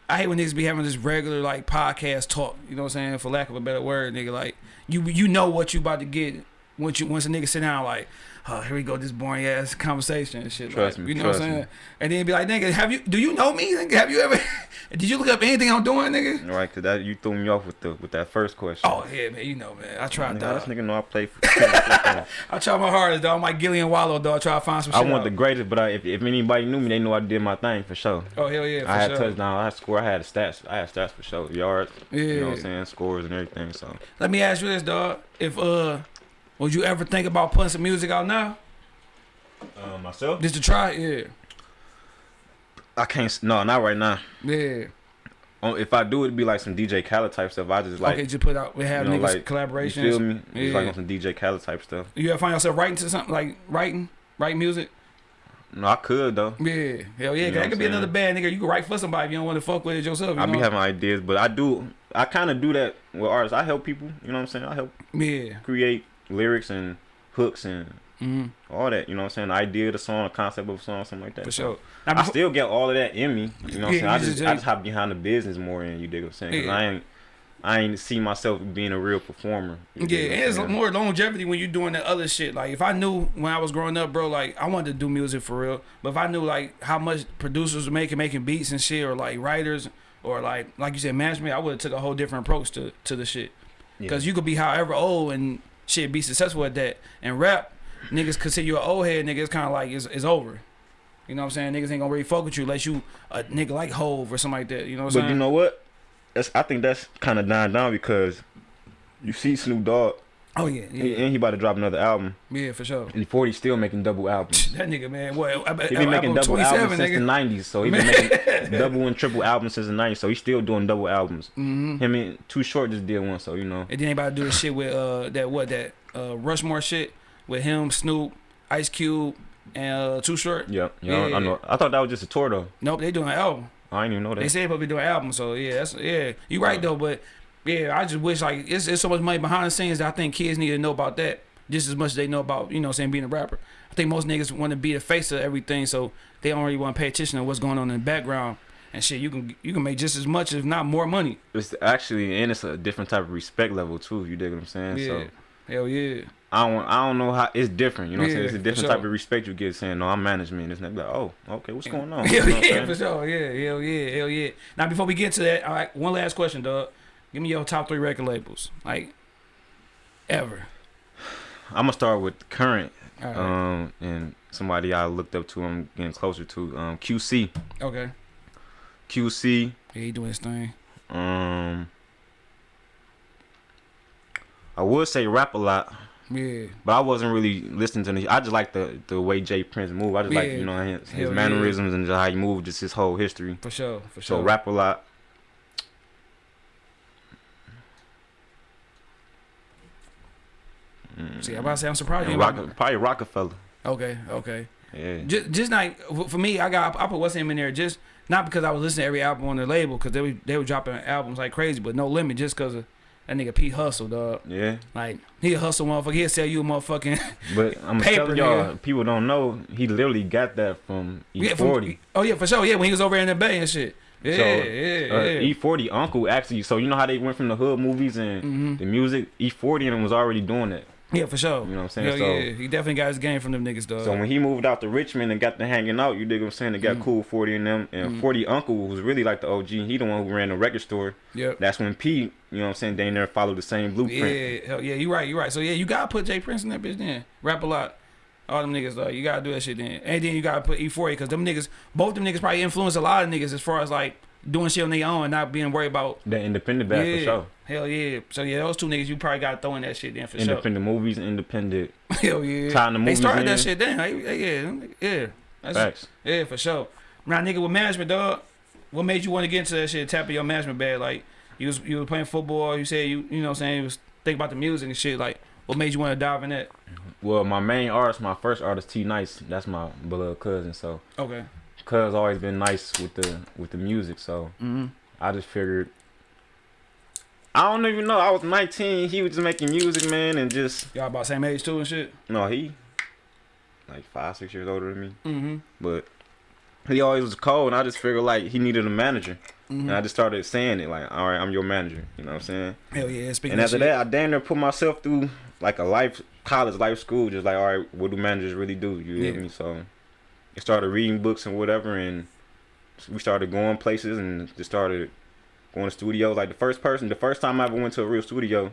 I hate when niggas be having this regular like podcast talk. You know what I'm saying? For lack of a better word, nigga. Like, you you know what you about to get once you once a nigga sit down like. Oh, here we go, this boring ass conversation and shit. Trust like, me, you know what I'm me. saying? And then be like, nigga, have you? Do you know me? Nigga, have you ever? did you look up anything I'm doing, nigga? Right, cause that you threw me off with the with that first question. Oh yeah, man, you know, man. I tried, Nigga, dog. this nigga know I play for. I I tried my hardest, dog. I'm like Gillian Wallow, dog. Try to find some shit. I want out. the greatest, but I, if if anybody knew me, they know I did my thing for sure. Oh hell yeah, for I had sure. touchdown, I had score, I had stats, I had stats for sure, yards, Yeah. you know what I'm saying, scores and everything. So Let me ask you this, dog. If uh, would you ever think about putting some music out now, um, myself, just to try? it? Yeah, I can't. No, not right now. yeah. Um, if I do, it'd be like some DJ Khaled type stuff. I just like, okay, just put out. We have you know, niggas like, collaborations. you feel me? It's like on some DJ Khaled type stuff. You ever find yourself writing to something like writing, writing music? No, I could though. Yeah, hell yeah. You know that could be another bad nigga. You can write for somebody if you don't want to fuck with it yourself. You I be having ideas, but I do. I kind of do that with artists. I help people. You know what I'm saying? I help yeah, create lyrics and hooks and Mm-hmm. all that. You know what I'm saying? The idea of the song, the concept of the song, something like that. For So, sure. I still get all of that in me. You know what I'm Yeah, saying? I just, just- I just hop behind the business more and you dig what I'm saying? 'Cause Yeah. I ain't I ain't see myself being a real performer. Yeah, and it's more longevity when you're doing the other shit. Like if I knew when I was growing up, bro, like I wanted to do music for real. But if I knew like how much producers were making making beats and shit, or like writers, or like like you said management, I would have took a whole different approach to to the shit. Yeah. Cause you could be however old and shit be successful at that. And rap, niggas consider you an old head, nigga. It's kind of like it's, it's over. You know what I'm saying? Niggas ain't gonna really fuck with you unless you a nigga like Hove or something like that. You know what I'm But saying? you know what? That's I think that's kind of dying down because you see Snoop Dogg oh yeah, and- yeah, and he about to drop another album. yeah, for sure. And 40 still making double albums. That nigga, man, what? He been making double 27, albums since the 90s, so he been making double and triple albums since the 90s. So he's still doing double albums. hmm Him and Too Short just did one, so you know. And then they about to do the shit with uh that what that uh Rushmore shit with him, Snoop, Ice Cube, and uh, Too Short. Yeah, yeah, I know. I thought that was just a tour though. Nope, they doing an album. I didn't even know that. They said they be doing an album, so yeah, that's yeah. You right though, but yeah, I just wish like it's, it's so much money behind the scenes that I think kids need to know about that just as much as they know about you know what saying being a rapper. I think most niggas want to be the face of everything, so they don't really want to pay attention to what's going on in the background and shit. You can you can make just as much, if not more money. It's actually, and it's a different type of respect level too. If you dig what I'm saying? Yeah, So hell yeah. I don't, I don't know how it's different. You know what I'm saying? It's a different sure. type of respect you get saying, no, I'm management. It's like, oh, okay, what's going on? Hell You know what I'm yeah, for sure. Yeah, hell yeah, hell yeah. Now before we get to that, all right, one last question, dog. Give me your top three record labels, like ever. I'm gonna start with current, right. um, and somebody I looked up to. I'm getting closer to um, QC. okay. QC. Yeah, he doing his thing. Um, I would say rap a lot, Yeah. but I wasn't really listening to. The, I just like the the way J. Prince move. I just like you know his, his yeah. mannerisms and just how he moved, just his whole history. For sure. For sure. So rap a lot. Mm, See, I'm about to say I'm surprised you. Rock, probably Rockefeller. Okay. Okay. Yeah. Just, just like for me, I got I put what's him in there just not because I was listening to every album on the label because they were they were dropping albums like crazy, but no limit just because of that nigga Pete Hustle, dog. Yeah. Like he a hustle motherfucker. He'll sell you a motherfucking But I'm Paper, telling y'all, people don't know he literally got that from Yeah, from- E40. oh yeah, for sure. Yeah, when he was over in the Bay and shit. Yeah, So, yeah, Uh, yeah. E40 uncle actually. So you know how they went from the hood movies and hmm the music. E40 and was already doing that. Yeah, for sure. You know what I'm saying? Hell so yeah, he definitely got his game from them niggas, dog. so when he moved out to Richmond and got to hanging out, you dig what I'm saying? They got Mhm. cool 40 in them. And Mhm. 40 uncle was really like the OG. He the one who ran the record store. yep. That's when P, you know what I'm saying? They never followed the same blueprint. Yeah, hell yeah, you right, You're right. So yeah, you gotta put J. Prince in that bitch then. Rap a lot. All them niggas, dog. You gotta do that shit then. And then you gotta put E40 because them niggas, both them niggas probably influence a lot of niggas as far as like doing shit on their own and not being worried about. the independent bag yeah, for sure. hell yeah. So yeah, those two niggas, you probably gotta throw in that shit then for Independent movies, independent sure. Hell yeah. tying the They started in. that shit then. Like, yeah, yeah. That's, Facts. Yeah, for sure. Now, nigga, with management, dog, what made you want to get into that shit, tap your management bag? Like, you was you was playing football, you said you you know what I'm saying, you was thinking about the music and shit. Like, what made you want to dive in that? Well, my main artist, my first artist, T Nice, that's my beloved cousin. So, Okay. Cuz always been nice with the with the music. So, Mm-hmm. I just figured. I don't even know. I was 19. He was just making music, man, and just Y'all about same age too and shit? no, he like five, six years older than me, Mm-hmm. but he always was cold. And I just figured like he needed a manager, mm-hmm. and I just started saying it like, all right, I'm your manager. You know what I'm saying? Hell yeah, speaking And after that, I damn near put myself through like a life, college life school, just like, all right, what do managers really do? You Yeah. get me? So I started reading books and whatever, and we started going places and just started going to studios. Like the first person, the first time I ever went to a real studio,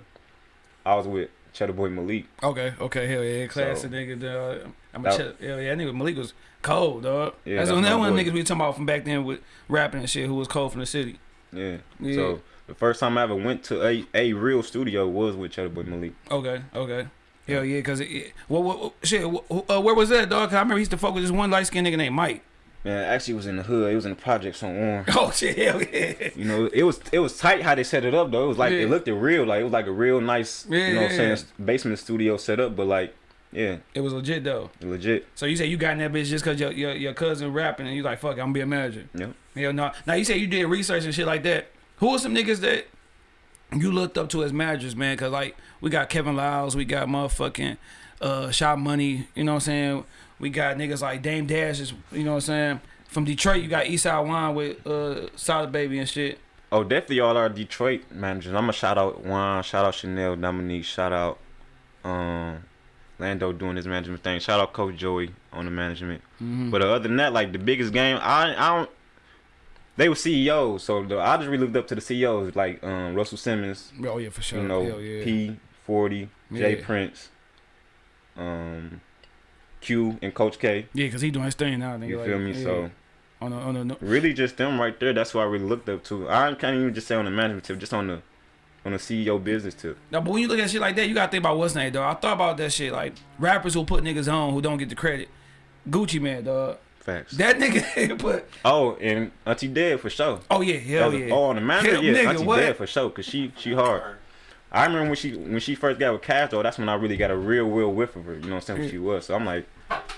I was with Cheddar Boy Malik. Okay, okay, hell yeah, classic So- nigga. Dog. I'm a That- chill. Hell yeah, nigga Malik was cold, dog. Yeah, that's that's one that one of the boy. niggas we talking about from back then with rapping and shit who was cold from the city. Yeah. Yeah. So the first time I ever went to a, a real studio was with Cheddar Boy Malik. Okay, okay. Hell yeah, cause it, it, what, what, what- shit, uh, where was that, dog? 'Cause I remember he used to fuck with this one light skinned nigga named Mike. Man, actually it was in the hood. It was in the projects on Orange. Oh shit, hell yeah. You know, it was it was tight how they set it up though. It was like Yeah. it looked real, like it was like a real nice, you know, what I'm Yeah. saying basement studio set up. But like, yeah, It was legit though. legit. So you say you got in that bitch just cause your your, your cousin rapping and you like fuck, it, I'm gonna be a manager. Yep. Hell no. Now you say you did research and shit like that. Who are some niggas that you looked up to as managers, man? Cause like we got Kevin Liles, we got motherfucking uh, Shot Money. You know what I'm saying? We got niggas like Dame Dash. Is, you know what I'm saying? From Detroit, you got Eastside Wine with uh, Solid Baby and shit. Oh, definitely all our Detroit managers. I'm gonna shout out Juan, shout out Chanel, Dominique, shout out um Lando doing his management thing. Shout out Coach Joey on the management. Mhm. But other than that, like the biggest game, I I don't. They were CEOs, so the, I just really looked up to the CEOs like um, Russell Simmons, oh yeah, for sure. you know, yeah. P Forty, Jay Yeah. Prince, um, Q, and Coach K. Yeah, cause he doing his thing now. Nigga, You like, feel me? yeah. So on the on the no- really, just them right there. That's why I really looked up to. I can't even just say on the management tip, just on the on the CEO business tip. Now, but when you look at shit like that, you gotta think about what's name, dog. I thought about that shit, like rappers who put niggas on who don't get the credit. Gucci Mane, dog. Facts. That nigga put. oh, and Auntie Dead for sure. Oh yeah, hell yeah. Oh, on the manager, Hell, yeah, nigga, Auntie what? Dead for sure, cause she she hard. I remember when she when she first got with Cash though, that's when I really got a real real whiff of her. You know what I'm saying? Who she was. So I'm like,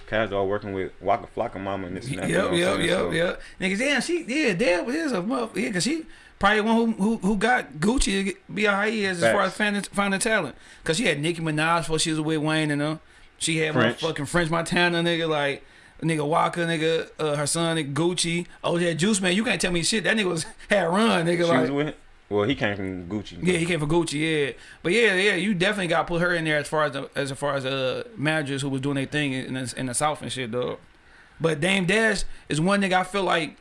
Cash working with Waka Flocka Mama and this and that. you know Yep, what yep, yep, So- yep. Niggas, damn, she, yeah, damn, is a mother, yeah, cause she probably one who who, who got Gucci to be how he is as far as finding, finding talent. Cause she had Nicki Minaj before she was with Wayne and them. She had French. motherfucking French Montana, nigga, like nigga Waka, nigga, uh, her son, nigga Gucci. Oh yeah, Juice Man, you can't tell me shit. That nigga was had run, nigga, She like. was with. Well, he came from Gucci. Yeah, he came from Gucci. Yeah, but yeah, yeah, you definitely got to put her in there as far as the, as far as uh managers who was doing their thing in the, in the South and shit, dog. But Dame Dash is one nigga I feel like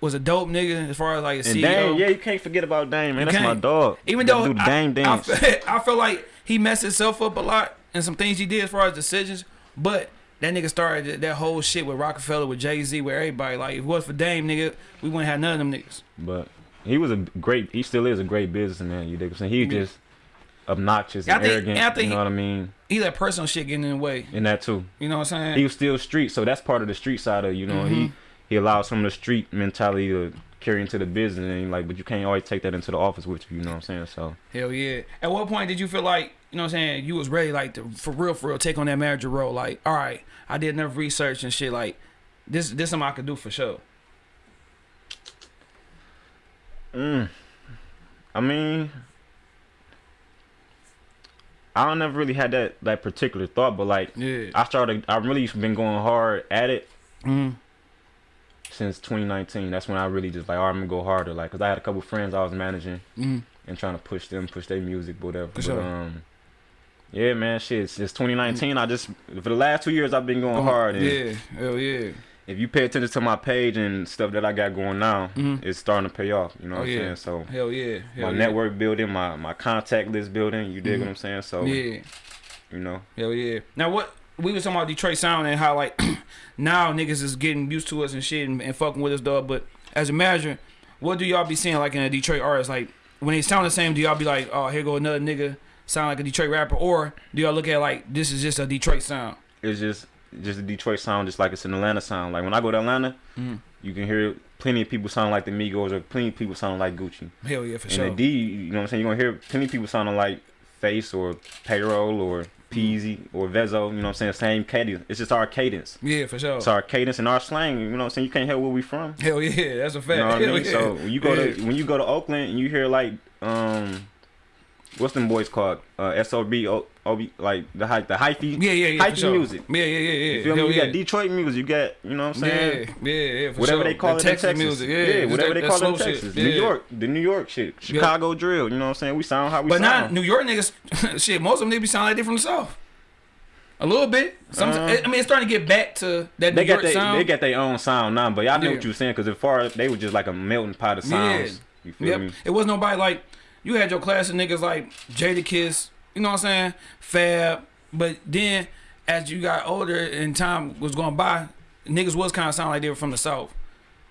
was a dope nigga as far as like a And CEO. Dame, yeah, you can't forget about Dame, man. You That's my can't. dog. Even though I, Dame I, feel, I feel like he messed himself up a lot and some things he did as far as decisions, but. That nigga started that- whole shit with Roc-A-Fella, with Jay Z, with everybody. Like, if it was for Dame, nigga, we wouldn't have none of them niggas. But he was a great. He still is a great businessman. You dig what I'm saying? He Yeah. just obnoxious and think- arrogant. and you know he- what I mean? He let personal shit get in the way. And that too. You know what I'm saying? He was still street, so that's part of the street side of you know. Mhm. He he allowed some of the street mentality to carry into the business, and like, but you can't always take that into the office with you. You know what I'm saying? So Hell yeah. At what point did you feel like, you know what I'm saying, you was ready like to for real for real take on that manager role? Like, all right, I did enough research and shit, like this this something I could do for sure. Mm. I mean, I don't never really had that that particular thought, but like Yeah. I started, I've really been going hard at it Mm. Since 2019. That's when I really just like, right, I'm gonna go harder. Like, cause I had a couple friends I was managing Mm. and trying to push them, push their music, whatever. But, sure. um, yeah, man, shit. Since 2019, I just for the last two years I've been going hard. And Yeah. Hell yeah. if you pay attention to my page and stuff that I got going now, Mhm. it's starting to pay off. You know Oh, what I'm yeah. saying? So Hell yeah. Hell my yeah. network building, my my contact list building. You dig Mhm. what I'm saying? So Yeah. you know, Hell yeah. Now what we was talking about Detroit sound and how like now niggas is getting used to us and shit and, and fucking with us dog. But as a manager, what do y'all be seeing like in a Detroit artist? Like when they sound the same, do y'all be like, oh here go another nigga sound like a Detroit rapper, or do y'all look at like this is just a Detroit sound? it's just just a Detroit sound, just like it's an Atlanta sound. Like when I go to Atlanta, Mm. you can hear plenty of people sounding like the Migos or plenty of people sounding like Gucci. Hell yeah, for And sure. the D, you know what I'm saying? You're gonna hear plenty of people sounding like Face or Payroll or Peezy or Vezzo, you know what I'm saying? Same cadence. It's just our cadence. yeah, for sure. It's our cadence and our slang, you know what I'm saying? You can't help where we from. Hell yeah, that's a fact. You know what I mean? yeah. So when you go Yeah. to when you go to Oakland and you hear like um what's them boys called? Uh SOB O- OB like the high the hyphy yeah, yeah, yeah, hyphy sure. music. Yeah, yeah, yeah, yeah. You feel Hell me? You yeah. got Detroit music, you got you know what I'm saying? Yeah, yeah, yeah, for whatever sure. they call That it Texas Texas. music, yeah, just whatever that- they call it in. Texas. Yeah. New York, the New York shit. Chicago drill, you know what I'm saying? We sound how we But not. New York niggas. shit, most of them they be sounding like they from the south. A little bit. Some, Uh, I mean, it's starting to get back to that they New got York they, sound. they got their own sound now, but y'all know Yeah. what you were saying because as far as they were just like a melting pot of Yeah. sounds. You feel Yep. me? It was nobody like you had your class of niggas like Jadakiss, you know what I'm saying? Fab. But then as you got older and time was going by, niggas was kind of sound like they were from the south.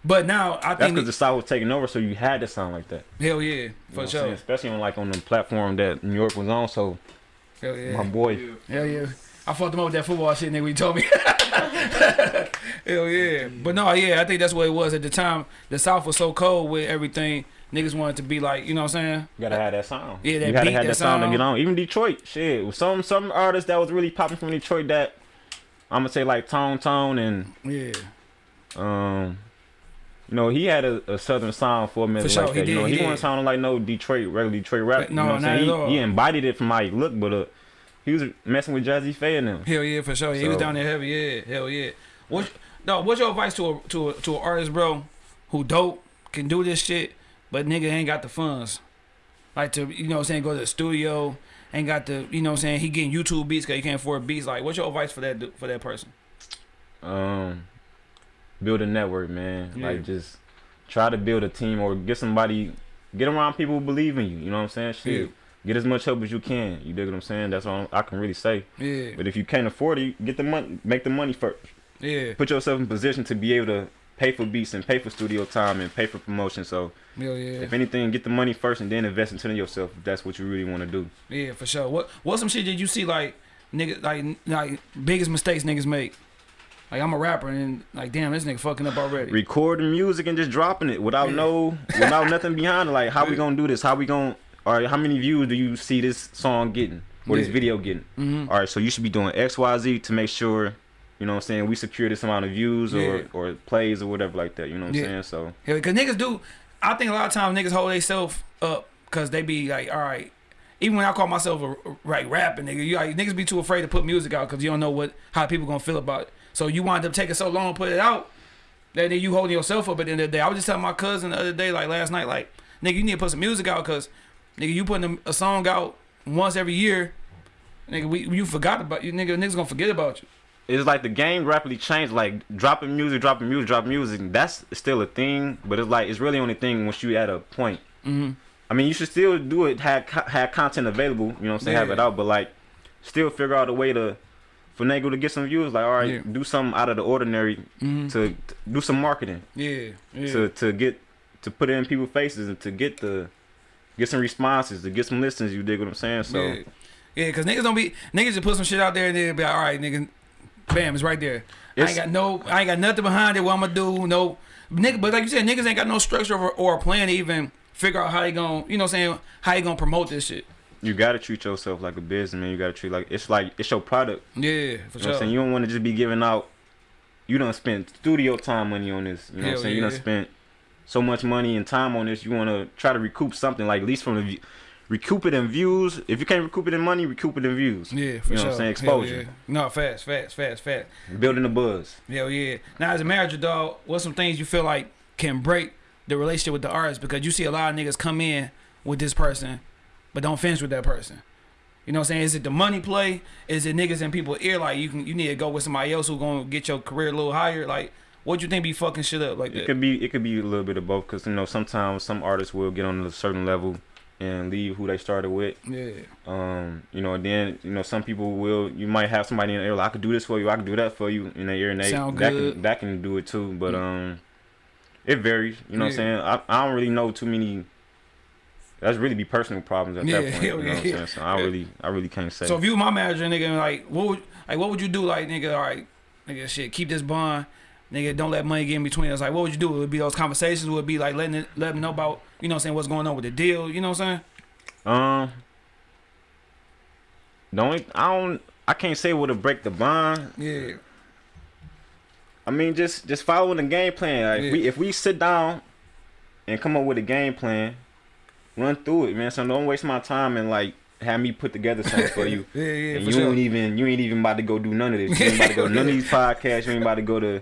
But now I That's think because the South was taking over, so you had to sound like that. hell yeah, You know for sure. Especially on like on the platform that New York was on. So Hell yeah. my boy, Hell yeah. I fucked him up with that football shit, nigga. You told me. Hell yeah. But no, yeah, I think that's what it was at the time. The South was so cold with everything. Niggas wanted to be like, you know what I'm saying? you gotta have that sound. Yeah, that you gotta beat, have that that sound to get on. Even Detroit, shit. Some some artists that was really popping from Detroit that I'm gonna say like Tone Tone and Yeah. um. You know, he had a, a southern sound for a minute For sure, like he that. you know, he he, did. wasn't sounding like no Detroit, regular Detroit rap. No, you know what I'm not saying? at He, all. he embodied it from how he looked, but uh, he was messing with Jazze Pha and them. Hell yeah, for sure. he was down there heavy. Yeah, hell yeah. What? No, what's your advice to a to a to an artist, bro, who dope can do this shit, but nigga ain't got the funds, like to you know what I'm saying go to the studio, ain't got the you know what I'm saying he getting YouTube beats because he can't afford beats. Like, what's your advice for that for that person? Um, build a network, man. Yeah. Like just try to build a team or get somebody, get around people who believe in you. You know what I'm saying? Shit. Yeah. Get as much help as you can. You dig what I'm saying? That's all I can really say. Yeah, But if you can't afford it, get the money, make the money first. yeah, Put yourself in position to be able to pay for beats and pay for studio time and pay for promotion. So hell yeah, if anything, get the money first and then invest into yourself if that's what you really want to do. yeah, for sure. What what some shit did you see like nigga like like biggest mistakes niggas make? Like I'm a rapper and like damn this nigga fucking up already. recording music and just dropping it without Yeah. no without nothing behind it. Like how we gonna do this? How we gonna all right, how many views do you see this song getting or this video getting? Mhm. All right, so you should be doing X, Y, Z to make sure, you know what I'm saying, we secure this amount of views Yeah. or, or plays or whatever like that. You know what I'm Yeah. saying? So Yeah, cause niggas do. I think a lot of times niggas hold themselves up because they be like, all right. Even when I call myself a like rapping nigga, you like niggas be too afraid to put music out because you don't know what how people gonna feel about it. So you wind up taking so long to put it out that then you holding yourself up at the end of the day. I was just telling my cousin the other day, like last night, like nigga, you need to put some music out because nigga, you putting a, a song out once every year, nigga, we you forgot about you, nigga. Niggas gonna forget about you. It's like the game rapidly changed. Like dropping music, dropping music, dropping music. That's still a thing, but it's like it's really only thing once you at a point. Mm-hmm. I mean, you should still do it. Have have content available. You know what I'm saying? Have it out, but like, still figure out a way to finagle to get some views. Like, all right, Yeah. do something out of the ordinary Mm-hmm. to, to do some marketing Yeah, yeah. to to get to put it in people's faces and to get the get some responses to get some listens. You dig what I'm saying? So yeah, yeah, cause niggas don't be niggas just put some shit out there and then be like, all right, nigga, bam, it's right there. I ain't got no, I ain't got nothing behind it. What I'm gonna do? No, nigga. But like you said, niggas ain't got no structure or, or a plan to even figure out how they gonna, you know, what I'm saying how you gonna promote this shit. you gotta treat yourself like a business, man. You gotta treat like it's like it's your product. Yeah, for You know I'm sure. saying? You don't want to just be giving out. You don't spend studio time money on this. You know what I'm saying? You don't spend so much money and time on this. You want to try to recoup something, like at least from the view- recoup it in views. If you can't recoup it in money, recoup it in views. yeah, for you know sure. what I'm saying? Hell Exposure. yeah. No, fast, fast, fast, fast. Building the buzz. Hell yeah. Now as a manager, dog, what's some things you feel like can break the relationship with the artist? Because you see a lot of niggas come in with this person, but don't finish with that person. You know what I'm saying? Is it the money play? Is it niggas in people's ear like you can you need to go with somebody else who gonna get your career a little higher? Like what you think be fucking shit up like It that? could be it could be a little bit of both because you know sometimes some artists will get on a certain level and leave who they started with. Yeah. Um, you know, then you know some people will. You might have somebody in the ear like I could do this for you, I could do that for you in their ear, and they Sound that good. can that can do it too. But um, it varies. You know what I'm saying? I I don't really know too many. That's really be personal problems at Yeah, that point. You know what I'm yeah. saying? So I really I really can't say. So if you were my manager, nigga, like what would like what would you do? Like nigga, all right, nigga, shit, keep this bond, nigga, don't let money get in between us. Like what would you do? It would be those conversations. Would it be like letting it, let them know about you know what I'm saying what's going on with the deal. You know what I'm saying? um, the only I don't I can't say what to break the bond. Yeah. I mean, just just following the game plan. Like, Yeah. if we if we sit down and come up with a game plan, run through it, man. So don't waste my time and like have me put together something for you. Yeah, yeah, and you sure. ain't even you ain't even about to go do none of this. You ain't about to go to none of these podcasts. You ain't about to go to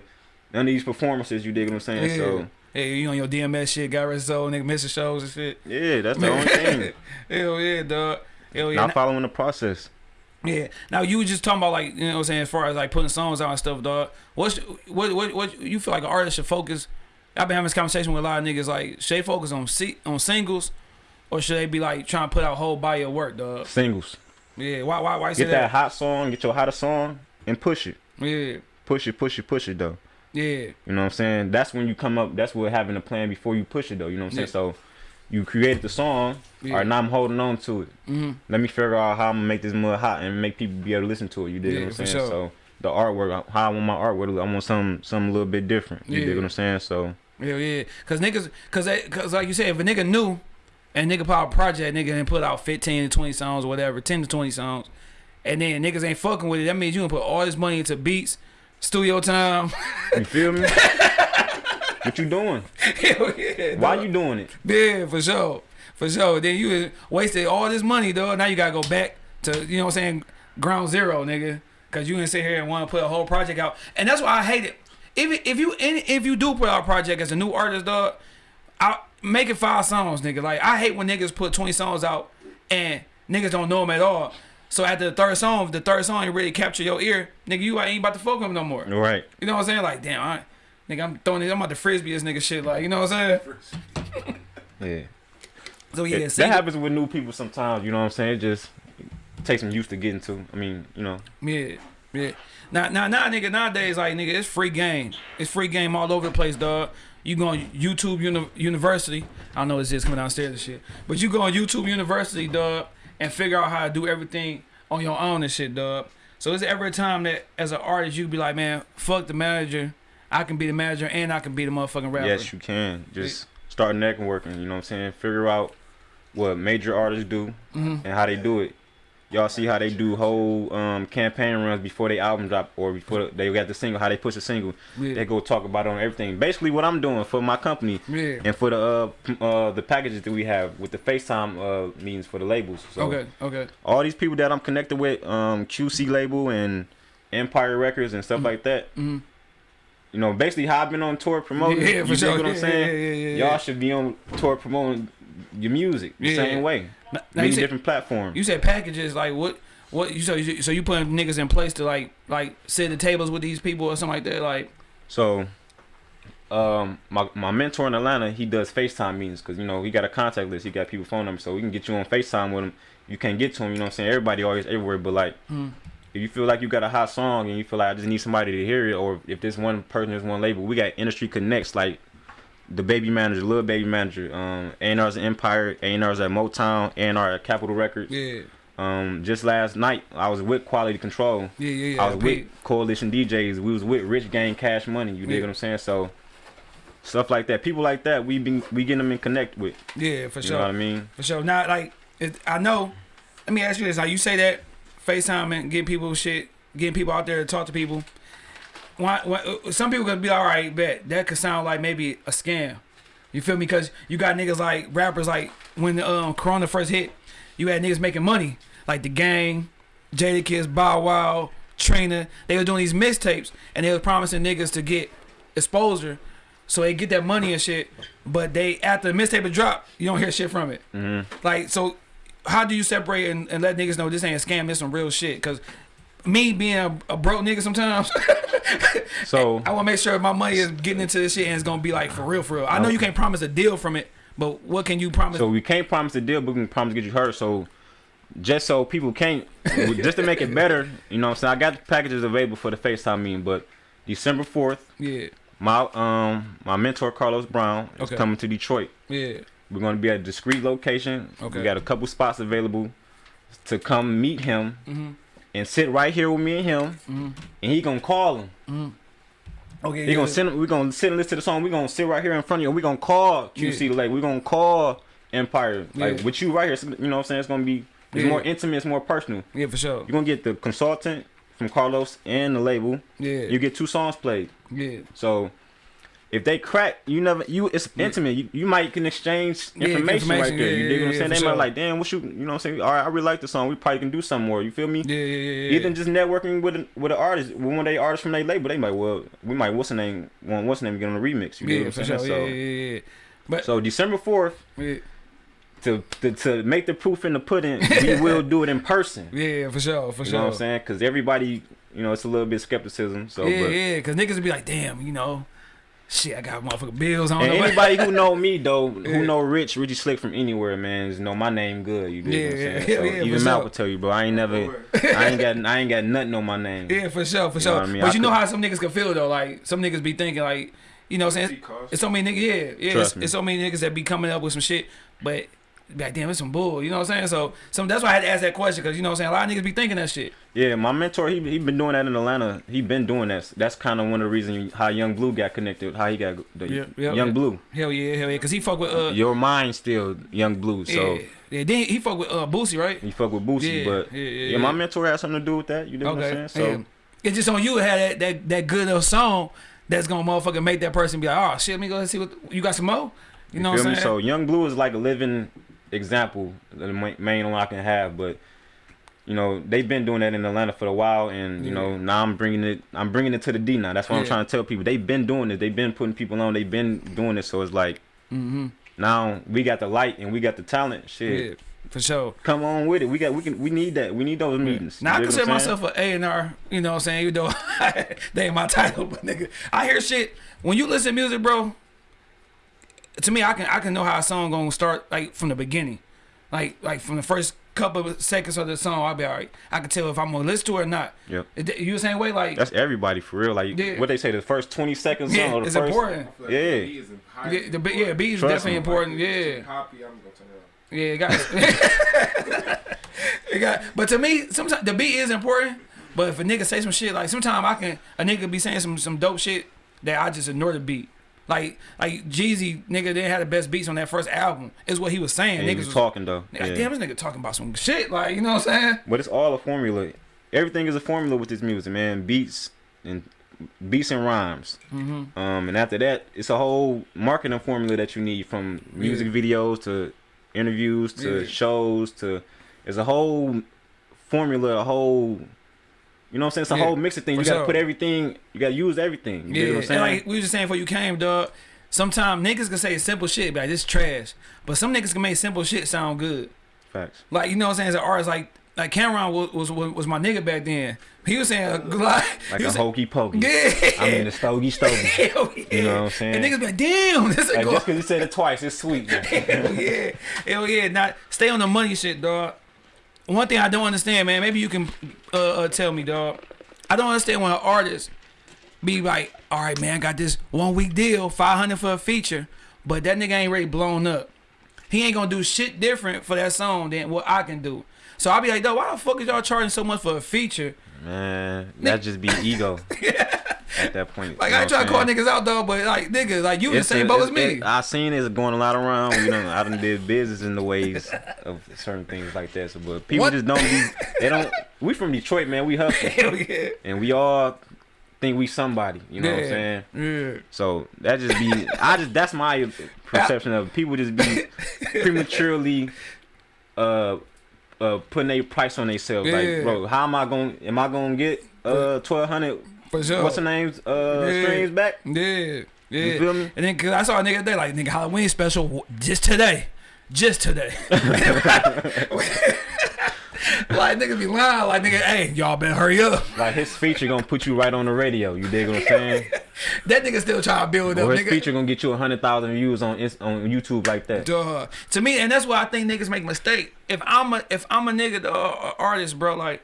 none of these performances. You dig what I'm saying? Yeah. So Hey, you on your DMS shit, got rid so nigga missing shows and shit. yeah, that's the only thing. Hell yeah, dog. Hell yeah. Not following the process. Yeah. Now you were just talking about like you know what I'm saying as far as like putting songs out and stuff, dog. What's what what what you feel like an artist should focus? I've been having this conversation with a lot of niggas like should they focus on se- on singles or should they be like trying to put out whole body of work, dog? Singles. Yeah. Why why why Get that that? hot song. Get your hottest song and push it. Yeah. Push it. Push it. Push it though. Yeah. You know what I'm saying? That's when you come up. That's what having a plan before you push it though. You know what I'm Yeah. saying? So you created the song. Yeah. All right, now I'm holding on to it. hmm Let me figure out how I'm gonna make this mud hot and make people be able to listen to it. You dig Yeah, what I'm saying? sure. So the artwork, how I want my artwork, I want something, something a little bit different. You Yeah. dig what I'm saying? So yeah, yeah. Cause niggas, cause, they, cause like you said, if a nigga knew and nigga out a project, nigga and put out 15 to 20 songs or whatever, 10 to 20 songs, and then niggas ain't fucking with it, that means you gonna put all this money into beats, studio time. you feel me? what you doing? Hell yeah. Why dog. you doing it? Yeah, for sure. For sure. Then you wasted all this money, though. Now you gotta go back to, you know what I'm saying, ground zero, nigga. Cause you didn't sit here and want to put a whole project out, and that's why I hate it. If if you if you do put out a project as a new artist, dog, I make it five songs, nigga. Like I hate when niggas put twenty songs out and niggas don't know them at all. So after the third song, if the third song really capture your ear, nigga, you ain't about to fuck him no more. Right. You know what I'm saying? Like, damn, I, nigga, I'm throwing it. I'm about to frisbee this nigga shit. Like, you know what I'm saying? Yeah. So yeah, It- that happens with new people sometimes. You know what I'm saying? It just takes some used to getting to. I mean, you know. Yeah, yeah. Now, now, now, nigga, nowadays, like, nigga, it's free game. It's free game all over the place, dog. You go on YouTube uni University. I know what this is coming downstairs and shit. But you go on YouTube University, dog, and figure out how to do everything on your own and shit, dog. So is every time that, as an artist, you be like, man, fuck the manager. I can be the manager and I can be the motherfucking rapper. Yes, you can. Just start networking. You know what I'm saying? Figure out what major artists do Mhm. and how they do it. Y'all see how they do whole um, campaign runs before they album drop or before they got the single. How they push the single. Yeah. They go talk about it on everything. Basically, what I'm doing for my company Yeah. and for the uh, uh, the packages that we have with the FaceTime uh, meetings for the labels. So Okay, okay. all these people that I'm connected with, um, QC label and Empire Records and stuff like that. Mhm. You know, basically how I've been on tour promoting. Yeah, you for sure. what I'm Yeah, saying? yeah, yeah, yeah. Y'all should be on tour promoting your music the same way. Now, Many said- different platforms. You said packages like what? What you so you, so you putting niggas in place to like like sit at the tables with these people or something like that like So, um, my my mentor in Atlanta, he does FaceTime meetings because you know he got a contact list. He got people phone numbers, so we can get you on FaceTime with him. You can't get to him. You know what I'm saying? Everybody always everywhere, but like. Hmm. If you feel like you got a hot song and you feel like I just need somebody to hear it, or if this one person is one label, we got industry connects like the baby manager, little baby manager, um, A&R's at Empire, A&R's at Motown, A&R at Capitol Records. yeah Um, just last night I was with Quality Control. yeah yeah yeah I was with Coalition DJs. We was with Rich Gang Cash Money. You Yeah. dig what I'm saying? So stuff like that, people like that, we been we getting them in connect with. yeah for sure. You sure know what I mean? for sure now like it, I know let me ask you this like you say that FaceTime and getting people shit getting people out there to talk to people why, why some people could be all right bet. That could sound like maybe a scam. You feel me? Because you got niggas like rappers like when the um, Corona first hit you had niggas making money. Like the gang Jadakiss Bow Wow Trina they were doing these mixtapes and they was promising niggas to get exposure so they get that money and shit but they after the mixtape drop you don't hear shit from it. Hmm like, so how do you separate and, and let niggas know this ain't a scam, this some real shit? Cause me being a, a broke nigga sometimes, So I want to make sure my money is getting into this shit and it's gonna be like for real, for real. I know you can't promise a deal from it, but what can you promise? so we can't promise a deal, but we can promise to get you heard. So just so people can't, just to make it better, you know what I'm saying? I got the packages available for the FaceTime meeting, but December 4th, yeah, my um my mentor Carlos Brown is Okay. coming to Detroit. yeah, We're gonna be at a discreet location. Okay. We got a couple spots available to come meet him mm-hmm, and sit right here with me and him, mm-hmm, and he gonna call him. mm-hmm. Okay, He yeah, gonna send him. We gonna sit and listen to the song. We gonna sit right here in front of you. and We gonna call QC Lake. We gonna call Empire. Like Yeah. with you right here. You know what I'm saying? It's gonna be. It's Yeah. more intimate. It's more personal. yeah, for sure. You're gonna get the consultant from Carlos and the label. Yeah, You get two songs played. yeah, So if they crack, you never you it's Yeah. intimate. You, you might can exchange Yeah, information, right there. Yeah, you yeah, what I'm saying? They sure. might like, damn, what you you know what I'm saying? All right, I really like the song. We probably can do something more. You feel me? yeah, yeah, yeah, yeah. Even just networking with an, with an artist, with one of they artists from their label, they might well we might what's the name want what's the name get on the remix. You yeah, dig what I'm saying? Yeah, So yeah, yeah, yeah. But so December fourth yeah, to, to to make the proof in the pudding, we will do it in person. yeah, for sure, for You sure. know what I'm saying? Because everybody, you know, it's a little bit skepticism. So yeah, but, yeah, cause niggas would be like, damn, you know, shit, I got motherfucking bills. I don't And anybody who know me though, Yeah. who know Rich, Richie Slick from anywhere, man, just know my name good. You dig what I'm Yeah, saying? yeah, so yeah, for even sure. Mal will tell you, bro. I ain't never, I ain't got, I ain't got nothing on my name. Yeah, for sure, for You sure. I mean? But I you know how some niggas can feel though. Like some niggas be thinking like, you know, what I'm saying it's so many niggas. Yeah, yeah. It's, me. it's so many niggas that be coming up with some shit, but be like, damn, it's some bull. You know what I'm saying? So some that's why I had to ask that question because you know what I'm saying. A lot of niggas be thinking that shit. Yeah, my mentor, he he been doing that in Atlanta. He been doing that. That's kind of one of the reasons how Yung Bleu got connected. How he got the Yeah, yeah, Young yeah. Blue. Hell yeah, hell yeah. Cause he fuck with uh, Your mind still Yung Bleu. So yeah, yeah. Then he fuck with uh Boosie, right? he fuck with Boosie, but yeah, my mentor had something to do with that. You know what I'm saying? So. It's just on you to have that that that good of song that's gonna motherfucking make that person be like, oh shit, let me go and see what you got some more. You know feel what I'm saying? So Yung Bleu is like a living example the main one I can have, but you know, they've been doing that in Atlanta for a while, and you Yeah. know, now I'm bringing it. I'm bringing it to the D now. That's what I'm trying to tell people. They've been doing it. They've been putting people on. They've been doing it. So it's like Mm-hmm. now we got the light and we got the talent. Shit, Yeah, for sure. come on with it. We got. We can. We need that. We need those meetings. Now I You dig consider what I'm saying? myself an A and R. You know what I'm saying? Even though they ain't my title, but nigga, I hear shit when you listen to music, bro. To me, I can I can know how a song gonna start like from the beginning, like like from the first couple of seconds of the song. I'll be alright. I can tell if I'm gonna listen to it or not. Yep. You the same way? Like That's everybody for real. Like Yeah. what they say, the first 20 seconds yeah, or the it's first. important. I feel like Yeah. the beat is high. Yeah, the, be- yeah, beat is Trust definitely me. important. Like, Yeah. Copy, I'm gonna turn it off. Yeah, it got. it got. But to me, sometimes the beat is important. But if a nigga say some shit, like sometimes I can a nigga be saying some some dope shit that I just ignore the beat. Like like Jeezy, nigga didn't have the best beats on that first album. Is what he was saying. And Niggas was was talking though. Like, Yeah. damn, this nigga talking about some shit. Like you know what I'm saying? But it's all a formula. Everything is a formula with this music, man. Beats and beats and rhymes. Mm-hmm. Um, and after that, it's a whole marketing formula that you need from music videos to interviews to Yeah. shows to. It's a whole formula, a whole. You know what I'm saying? It's a Yeah, whole mix of things. You gotta sure. put everything. You gotta use everything. You Yeah, what I'm and saying? like we was just saying before you came, dog. Sometimes niggas can say simple shit, be like this trash. But some niggas can make simple shit sound good. Facts. Like you know what I'm saying? As an artist, like like Cam'ron was was, was my nigga back then. He was saying a like, Like he a was hokey pokey. Yeah. I mean the stogie stogie. Hell oh, yeah. You know what I'm saying? And niggas be like, damn, this is Like go. just because you said it twice, it's sweet. Man. Hell yeah. Hell yeah. Not stay on the money shit, dog. One thing I don't understand, man, maybe you can uh, uh, tell me, dog. I don't understand when an artist be like, all right, man, I got this one week deal, 500 for a feature, but that nigga ain't really blown up. He ain't gonna do shit different for that song than what I can do. So I'll be like, dog, why the fuck is y'all charging so much for a feature? Man, that just be ego at that point. Like you know I trying to call niggas out, though, but like niggas, like you in the same boat as me. it- I seen it going a lot around. You know, I done did business in the ways of certain things like that. So, but people What? just don't. Be, they don't. We from Detroit, man. We hustle, Hell yeah. and we all think we somebody. You know what I'm saying? Yeah. So that just be. I just that's my perception of people just be prematurely. Uh, uh, putting a price on themselves. Yeah. Like, bro, how am I going? Am I going to get uh twelve hundred? For sure. What's the name's uh Yeah. streams back? Yeah, yeah. You feel me? And then cause I saw a nigga today like nigga Halloween special just today, just today. like niggas be lying like nigga, hey y'all better hurry up. Like his feature gonna put you right on the radio. You dig what I'm saying? That nigga still trying to build up. Or his Nigga. feature gonna get you a hundred thousand views on on YouTube like that. Duh. To me, and that's why I think niggas make mistake. If I'm a if I'm a nigga the uh, artist, bro, like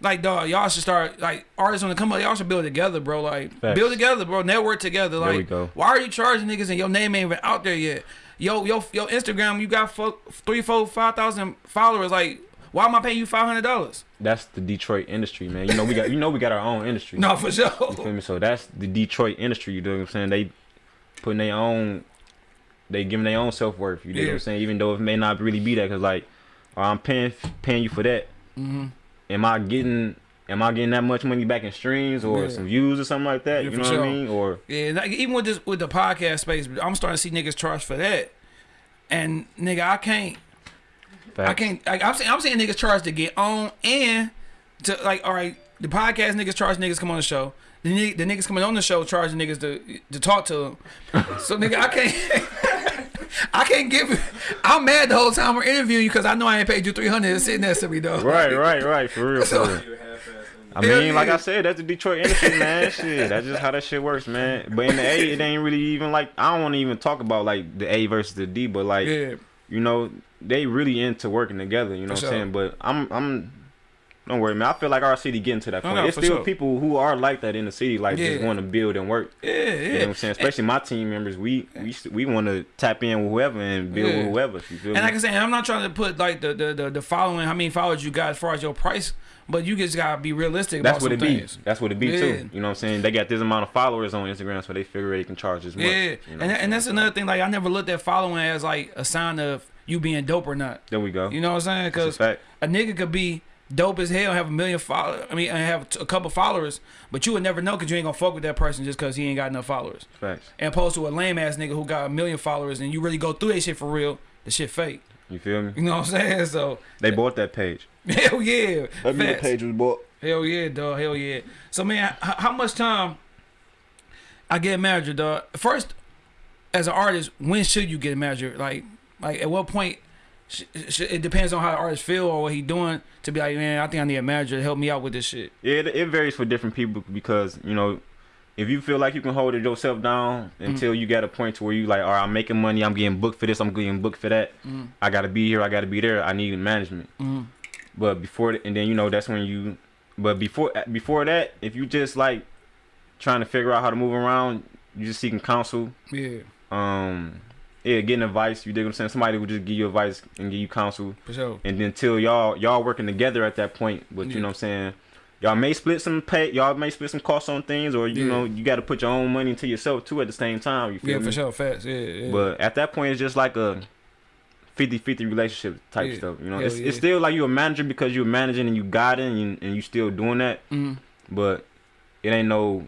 like dog, y'all should start like artists on the come up, y'all should build together, bro. Like Facts. build together, bro. Network together. Like we go. why are you charging niggas and your name ain't even out there yet? Yo, yo, yo, Instagram, you got fo- three, four, five thousand followers. Like, why am I paying you five hundred dollars? That's the Detroit industry, man. You know we got you know we got our own industry. No, for sure. You feel me? So that's the Detroit industry. You know what I'm saying? They putting their own, they giving their own self worth. You know what I'm saying? Even though it may not really be that, cause like, oh, I'm paying paying you for that. Mm-hmm. Am I getting am I getting that much money back in streams or Yeah. some views or something like that? Yeah, you know sure. what I mean? Or Yeah, like, even with this with the podcast space, I'm starting to see niggas charge for that. And nigga, I can't. I can't. Like, I'm saying, I'm saying niggas charge to get on and to like. All right, the podcast niggas charge niggas come on the show. The, ni- the niggas coming on the show charge niggas to to talk to them. So nigga, I can't. I can't give. I'm mad the whole time we're interviewing you because I know I ain't paid you 300 and sitting next to me though. Right, right, right. For real, for real. You half-ass in I mean, like. I said, that's the Detroit industry, man. shit, that's just how that shit works, man. But in the A, it ain't really even like I don't want to even talk about like the A versus the D, but like Yeah. you know, they really into working together. You know For what I'm saying? But I'm I'm don't worry, man. I feel like our city getting to that point. no, It's for still sure. people who are like that in the city, like just want to build and work. Yeah, yeah. You know what I'm saying? Especially my team members, we we we want to tap in with whoever and build Yeah. with whoever. You feel And me? like I said, I'm not trying to put like the the the, the following, how many followers you got as far as your price, but you just gotta be realistic That's what it some be. That's what it be Yeah. too. You know what I'm saying? They got this amount of followers on Instagram, so they figure they can charge as much. Yeah, you know and that, and that's another thing. Like I never looked at following as like a sign of you being dope or not. There we go. You know what I'm saying? That's a Because a nigga could be dope as hell, have a million followers. I mean, and have a couple followers, but you would never know because you ain't gonna fuck with that person just because he ain't got enough followers. Facts. And opposed to a lame ass nigga who got a million followers and you really go through that shit for real, the shit fake. You feel me? You know what I'm saying? So They bought that page. hell yeah, That mean the Facts. page was bought. Hell yeah, dog. Hell yeah. So man, how much time I get a manager, dog? First, as an artist, when should you get a manager? Like, like at what point? Sh- sh- it depends on how the artist feel or what he doing to be like, man, I think I need a manager to help me out with this shit. Yeah, it, it varies for different people because you know, if you feel like you can hold it yourself down until you get a point to where you like, all right, I'm making money, I'm getting booked for this, I'm getting booked for that. Mm. I gotta be here, I gotta be there. I need management. Mm. But before, and then you know that's when you, but before before that, if you just like trying to figure out how to move around, you just seeking counsel. Yeah, Um, yeah, getting advice. You dig what I'm saying? Somebody would just give you advice and give you counsel. for sure. and then until y'all y'all working together at that point but Yeah. you know what i'm saying y'all may split some pay y'all may split some costs on things or you Yeah. know you got to put your own money into yourself too at the same time you feel Yeah, me for sure. Facts. Yeah, yeah. but at that point it's just like a 50-50 relationship type stuff you know Hell it's, it's still like you're a manager because you're managing and you got it and you, and you still doing that mm. but it ain't no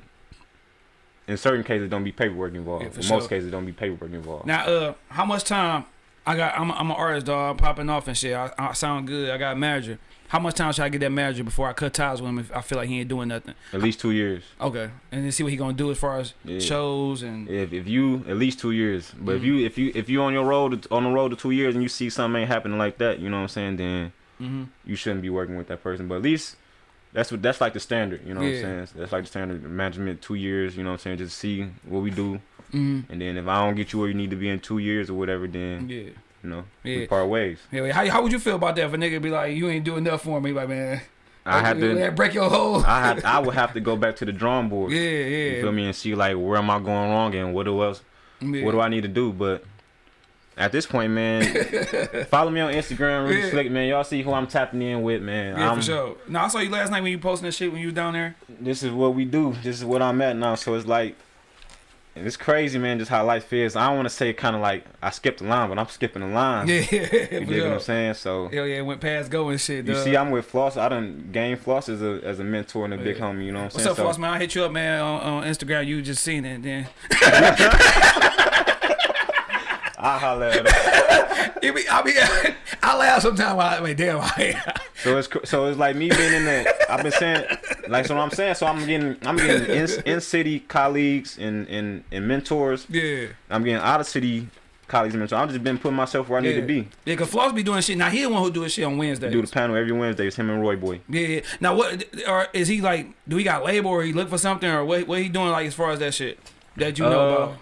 in certain cases don't be paperwork involved Yeah, in sure. most cases don't be paperwork involved Now, uh, how much time I got? I'm, I'm an artist, dog. I'm popping off and shit. I, I sound good. I got a manager. How much time should I get that manager before I cut ties with him if I feel like he ain't doing nothing? at least two years Okay, and then see what he gonna do as far as Yeah. shows and If if you at least two years, but if Mhm. you if you if you on your road on the road to two years and you see something ain't happening like that, you know what I'm saying? Then hmm you shouldn't be working with that person. But at least that's what that's like the standard, you know Yeah. what I'm saying? That's like the standard management two years, you know what I'm saying? Just see what we do, hmm and then if I don't get you where you need to be in two years or whatever, then yeah, you know yeah. we part ways. yeah. How, how would you feel about that if a nigga be like, you ain't doing enough for me, like man, I had like, to. break your whole. I I would have to go back to the drawing board. yeah, You yeah. feel me and see like where am I going wrong and what do else yeah. what do I need to do? But at this point, man, follow me on Instagram, really Yeah. slick, man. Y'all see who I'm tapping in with, man. Yeah, I'm, for sure. No, I saw you last night when you posting that shit when you was down there. This is what we do. This is what I'm at now. So it's like, and it's crazy, man. Just how life is. I don't want to say kind of like I skipped the line, but I'm skipping the line. Yeah, you dig what. I'm saying? So Hell yeah, went past go and shit. you see, I'm with Floss. I done gained Floss as a as a mentor and a big homie. You know what I'm What's saying? What's up, Floss man? I hit you up, man, on, on Instagram. You just seen it, then. I holler at him. Be, I be, I laugh sometimes. I mean, damn, I, So it's so it's like me being in the. I've been saying like so. What I'm saying so. I'm getting I'm getting in, in city colleagues and, and and mentors. yeah, I'm getting out of city colleagues and mentors. I've just been putting myself where I need to be. yeah. Cause Floss be doing shit. Now he the one who do his shit on Wednesdays. Do the panel every Wednesday. It's him and Roy Boy. Yeah, yeah. Now what? Or is he like? Do he got label or he look for something or what? What he doing like as far as that shit that you know Uh, about?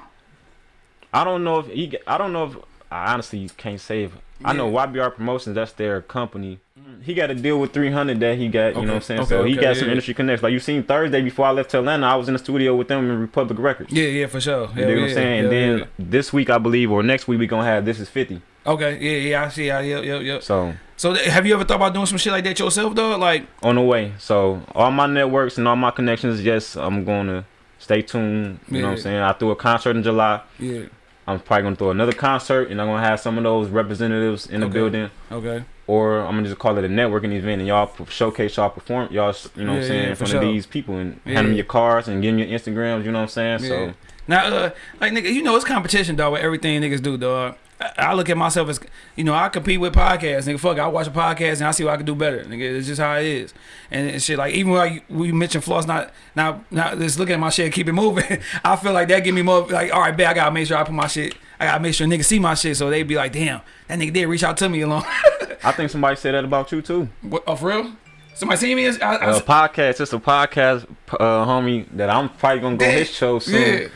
I don't know if he. I don't know if I honestly can't say if I know YBR Promotions. That's their company. He got a deal with 300 that he got. You Okay, know what I'm saying? okay, so he got yeah, some yeah. industry connects. Like you seen Thursday before I left to Atlanta, I was in the studio with them in Republic Records. Yeah, yeah, for sure. You know what I'm saying? And then yeah. this week, I believe, or next week, we gonna have this is 50. okay, yeah, yeah, I see. I, yep, yep, yep. So So have you ever thought about doing some shit like that yourself, though? Like, on the way. So all my networks and all my connections, yes, I'm gonna stay tuned. You know what I'm saying? I threw a concert in July. yeah, I'm probably gonna throw another concert, and I'm gonna have some of those representatives in the Okay. building, okay, or I'm gonna just call it a networking event, and y'all showcase y'all perform, y'all, you know what I'm saying, yeah, in front sure. of these people, and Yeah. hand them your cards and give them your Instagrams. You know what I'm saying? Yeah. So Now, uh, like nigga, you know it's competition, dog. With everything niggas do, dog. I, look at myself as, you know, I compete with podcasts, nigga. Fuck, it, I watch a podcast and I see what I can do better, nigga. It's just how it is, and, and shit. Like even like we mentioned floss, not now, now just looking at my shit, keep it moving. I feel like that give me more like, all right, bet I gotta make sure I put my shit. I gotta make sure niggas see my shit, so they be like, damn, that nigga did reach out to me alone. I think somebody said that about you too. what, oh, for real? Somebody see me? I, I, A podcast, it's a podcast, uh, homie, that I'm probably gonna go Yeah. his show soon. yeah.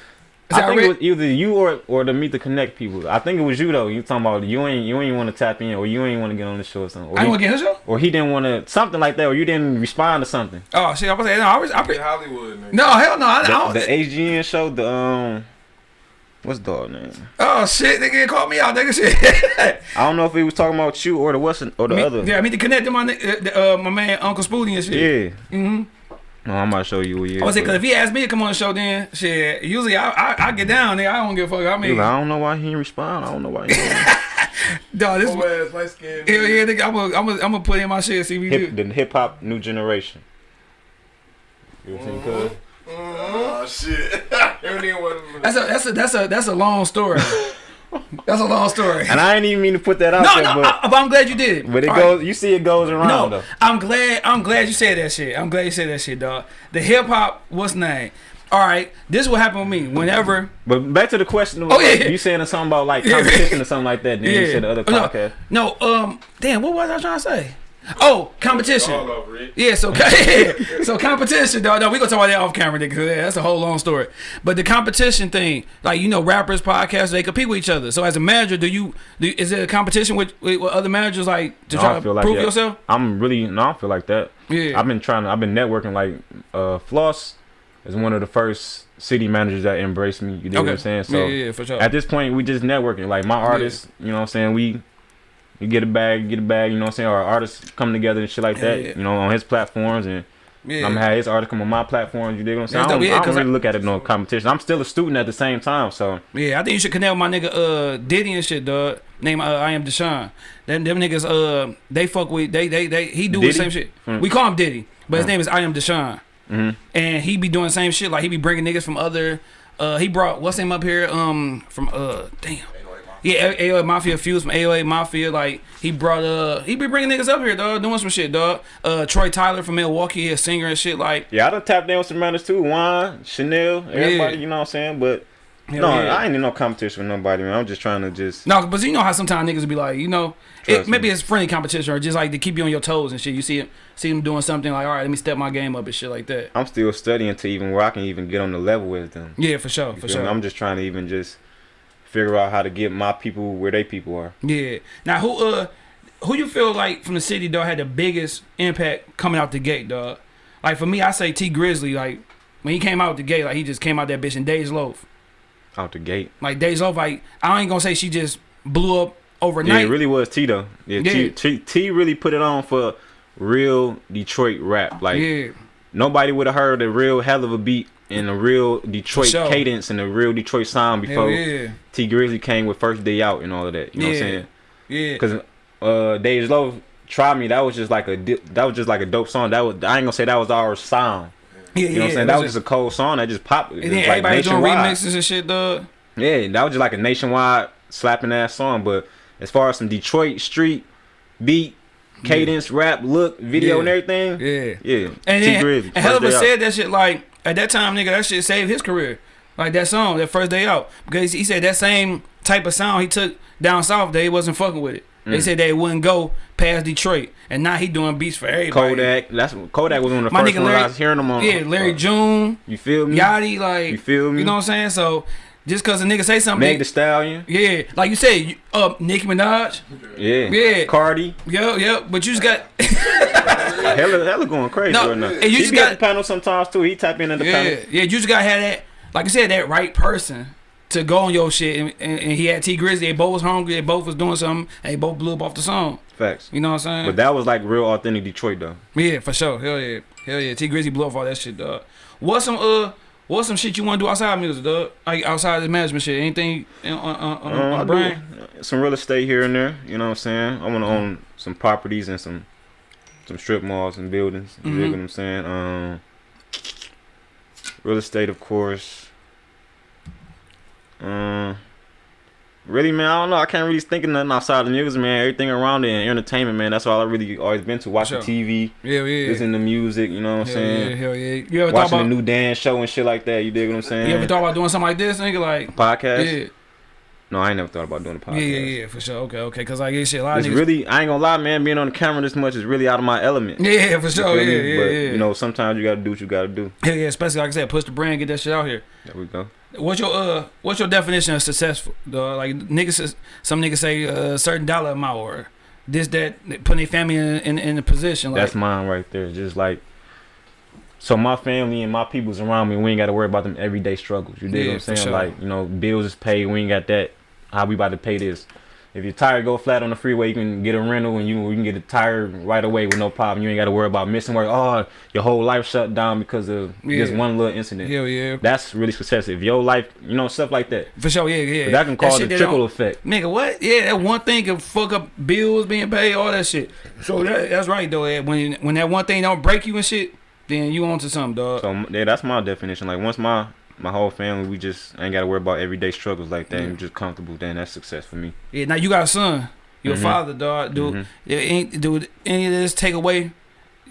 See, I think it was either you or or to meet the connect people. I think it was you though. You talking about you ain't you ain't want to tap in or you ain't want to get on the show or something. Or I he, ain't gonna get his show. or he didn't want to something like that, or you didn't respond to something. Oh shit! I was saying no. I was. I, In Hollywood, nigga. no, hell no. I, I The, don't, the AGN show, the um, what's the dog name? Oh shit, nigga called me out, nigga. Shit. I don't know if he was talking about you or the what's or the Me- other. Yeah, I mean to connect to my uh, the, uh, my man Uncle Spoonie and shit. Yeah. Mm-hmm. No, I'm about to show you what year. I was saying, cause if he asked me to come on the show, then shit. Usually I I, I get down there. I don't give a fuck. I mean, like, I don't know why he didn't respond. I don't know why. He didn't. dog, this. Oh, Whole ass light skinned. Yeah, yeah, nigga. I'm gonna I'm gonna I'm gonna put in my shit. See if we hip, do. the hip hop new generation. You ever seen Cuz? Mm-hmm. Oh shit. Everything was. That's a that's a that's a that's a long story. That's a long story. And I didn't even mean to put that out No, there, no, but I, but I'm glad you did but it All goes. You see, it goes around No, though. I'm glad. I'm glad you said that shit. I'm glad you said that shit, dog. The hip hop, what's name? All right, this will happen with me. Whenever, But back to the question. Oh, yeah. you saying something about like Yeah. competition or something like that? Then you said the other no, podcast. no, um, damn, what was I trying to say? Oh, competition. All over it. Yeah, so so competition, dog. No, we gonna talk about that off camera, nigga. 'cause That's a whole long story. But the competition thing, like you know, rappers, podcasts, they compete with each other. So as a manager, do you do, is there a competition with, with, with other managers, like to No, try I to like prove that. yourself? I'm really no, I feel like that. Yeah, I've been trying to. I've been networking. Like uh, Floss is one of the first city managers that embraced me. You know what I'm saying? So yeah, yeah, yeah, for sure. at this point, we just networking. Like my artists, you know what I'm saying? We we get a bag, get a bag. You know what I'm saying? Or artists come together and shit like that. yeah. You know, on his platforms and. yeah. I'm gonna have his artists come on my platforms. You dig what I'm saying? I don't, yeah, I don't really I- look at it no competition. I'm still a student at the same time, so Yeah, I think you should connect with my nigga uh Diddy and shit, dog. Name uh, I am Deshaun. Them them niggas uh they fuck with they they they he do the same shit. Hmm. We call him Diddy, but his Hmm. name is I am Deshaun. hmm And he be doing the same shit. Like he be bringing niggas from other. Uh, he brought what's him up here? Um, from uh, damn. Yeah, AOA Mafia fuse from AOA Mafia. Like he brought uh, he be bringing niggas up here, dog, doing some shit, dog. Uh, Troy Tyler from Milwaukee, a singer and shit. Like yeah, I done tapped in with some runners too. Juan, Chanel, everybody. Yeah. You know what I'm saying? But hell no, yeah. I ain't in no competition with nobody, man. I'm just trying to just No, but you know how sometimes niggas be like, you know, it, maybe it's friendly competition or just like to keep you on your toes and shit. You see him, see him doing something like, all right, let me step my game up and shit like that. I'm still studying to even where I can even get on the level with them. Yeah, for sure, You for feel me? sure. I'm just trying to even just figure out how to get my people where they people are. Yeah. Now, who uh, who you feel like from the city though had the biggest impact coming out the gate, dog? Like for me, I say Tee Grizzley. Like when he came out the gate, like he just came out that bitch in Dej Loaf. Out the gate. Like Dej Loaf, like I ain't gonna say she just blew up overnight. Yeah, it really was T though. Yeah, T, T, T really put it on for real Detroit rap. Like yeah, nobody would have heard a real Helluva beat and a real Detroit sure. cadence and a real Detroit sound before yeah, Tee Grizzley came with first day out and all of that. You know what I'm saying? yeah. Because uh, Dej Loaf Try Me, that was just like a that was just like a dope song. That was I ain't gonna say that was our sound. yeah, You know what I'm saying? That was just a cold song that just popped. And then like everybody doing remixes and shit, dog. Yeah, that was just like a nationwide slapping ass song. But as far as some Detroit street beat, cadence, rap, look, video, Yeah. and everything, Yeah. yeah. And T then, Grizzly, and Helluva said that shit like at that time, nigga, that shit saved his career. Like that song, that first day out, because he said that same type of sound he took down south, they wasn't fucking with it. They Mm. said they wouldn't go past Detroit, and now he doing beats for everybody. Kodak. That's Kodak was one of the My first nigga ones I was hearing them on. yeah, Larry uh, June, You feel me? Yachty, like You feel me? you know what I'm saying? So just cause a nigga say something, Meg the Stallion. yeah, like you said, you, uh, Nicki Minaj, Yeah. Yeah. Cardi. yeah, yeah, but you just got Hella, hella going crazy No, right now. and you he just got- the panel sometimes too. He tap in at the yeah, panel. yeah, you just gotta have that, like I said, that right person to go on your shit. And, and, and he had Tee Grizzley. They both was hungry. They both was doing something. And they both blew up off the song. Facts. You know what I'm saying? But that was like real authentic Detroit though. yeah, for sure. Hell yeah, hell yeah. Tee Grizzley blew up all that shit, dog. What's some uh? What's some shit you want to do outside music, dog? Like outside this management shit? Anything on on, on, Um, on brain? some real estate here and there. You know what I'm saying? I want to own some properties and some some strip malls and buildings. You dig Mhm. what I'm saying? Um, real estate, of course. Um, really, man, I don't know. I can't really think of nothing outside of the music, man. Everything around it and entertainment, man. That's all I really always been to. Watching Sure. TV, Yeah, yeah. listening to music. You know what I'm Hell yeah, saying? hell yeah. You ever Watching about? a new dance show and shit like that. You dig what I'm saying? you ever thought about doing something like this, nigga? Like, podcast? yeah, No, I ain't never thought about doing a podcast. yeah, yeah, yeah, for sure. Okay, okay. Cause like, yeah, shit, a lot It's niggas. really, I ain't gonna lie, man. Being on the camera this much is really out of my element. yeah, for sure. Yeah, yeah, but, yeah. You know, sometimes you gotta do what you gotta do. Hell yeah, especially like I said, push the brand, get that shit out here. There we go. What's your uh what's your definition of successful? Like niggas some niggas say a certain dollar amount or this that putting their family in in, in a position like That's mine right there. Just like, so my family and my people's around me, we ain't gotta worry about them everyday struggles. You dig Yeah, what I'm saying? sure. Like, you know, bills is paid. We ain't got that. How we about to pay this? If your tire go flat on the freeway, you can get a rental and you you can get a tire right away with no problem. You ain't got to worry about missing work. Oh, your whole life shut down because of just one little incident. hell yeah. That's really success. If your life, you know, stuff like that. For sure, yeah, yeah. But that can cause shit the trickle effect. Nigga, what? Yeah, that one thing can fuck up bills being paid, all that shit. So that, that's right though. Ed. When when that one thing don't break you and shit, then you on to something, dog. So yeah, that's my definition. Like once my my whole family, we just ain't gotta worry about everyday struggles like that. Yeah. And just comfortable. Then that's success for me. Yeah, now you got a son. You're Mhm. father, dog. Do Mhm. ain't do any of this take away?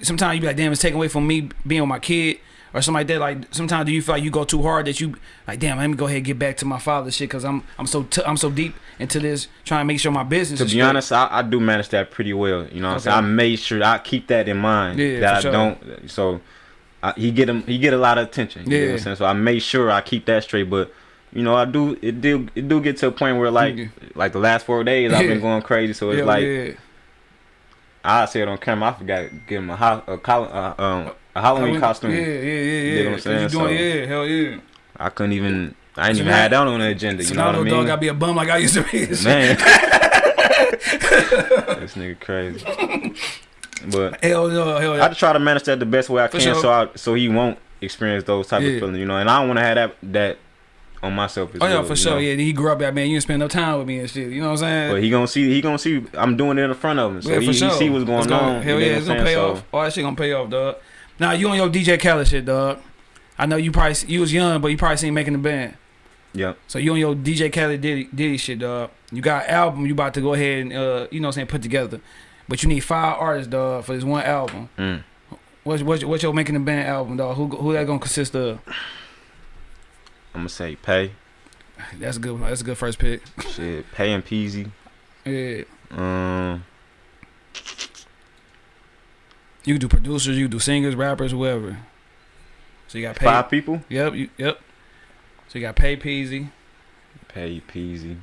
Sometimes you be like, damn, it's taking away from me being with my kid or something like that. Like sometimes do you feel like you go too hard that you like, damn, let me go ahead and get back to my father shit because I'm I'm so t- I'm so deep into this trying to make sure my business. To be straight. honest, I, I do manage that pretty well. You know, what I'm saying Okay. I made sure I keep that in mind Yeah, that I sure. don't. So I, he get him. He get a lot of attention. You know what Yeah. I'm saying? So I made sure I keep that straight. But you know, I do. It do. It do get to a point where like Yeah. like the last four days I've Yeah. been going crazy. So it's Hell like yeah. I said on camera. I forgot to give him a ho- a, col- uh, um, a Halloween costume. Yeah, yeah, yeah, yeah. You know what I'm saying? You doing, So- yeah, hell yeah. I couldn't even. I ain't So even had that on the agenda. You now know what I mean? dog gotta be a bum like I used to be. Man, this nigga crazy. But Hell no, hell I yeah. just try to manage that the best way I For can, sure. so I so he won't experience those type Yeah. of feelings, you know. And I don't want to have that that on myself as Oh yeah, for sure. know. Yeah, he grew up that man. You didn't spend no time with me and shit. You know what I'm saying? But he gonna see he gonna see I'm doing it in front of him, so Yeah, he, for he sure. see what's going It's gonna- on. Hell yeah, it's gonna pay saying? off. All that shit gonna pay off, dog. Now you on your DJ Khaled shit, dog. I know you probably you was young, but you probably seen making the band. So, yep. So you on your DJ Khaled Diddy, Diddy shit, dog. You got an album you about to go ahead and uh, you know what I'm saying, put together. But you need five artists, dog, for this one album. Mm. What's what's, what's your making the band album, dog? Who who that gonna consist of? I'm gonna say pay That's a good. That's a good first pick. shit pay and Peezy. Yeah. Um, You do producers, you do singers, rappers, whoever. So you got pay. five people. Yep. You, yep. So you got Pay Peezy. Pay Peezy.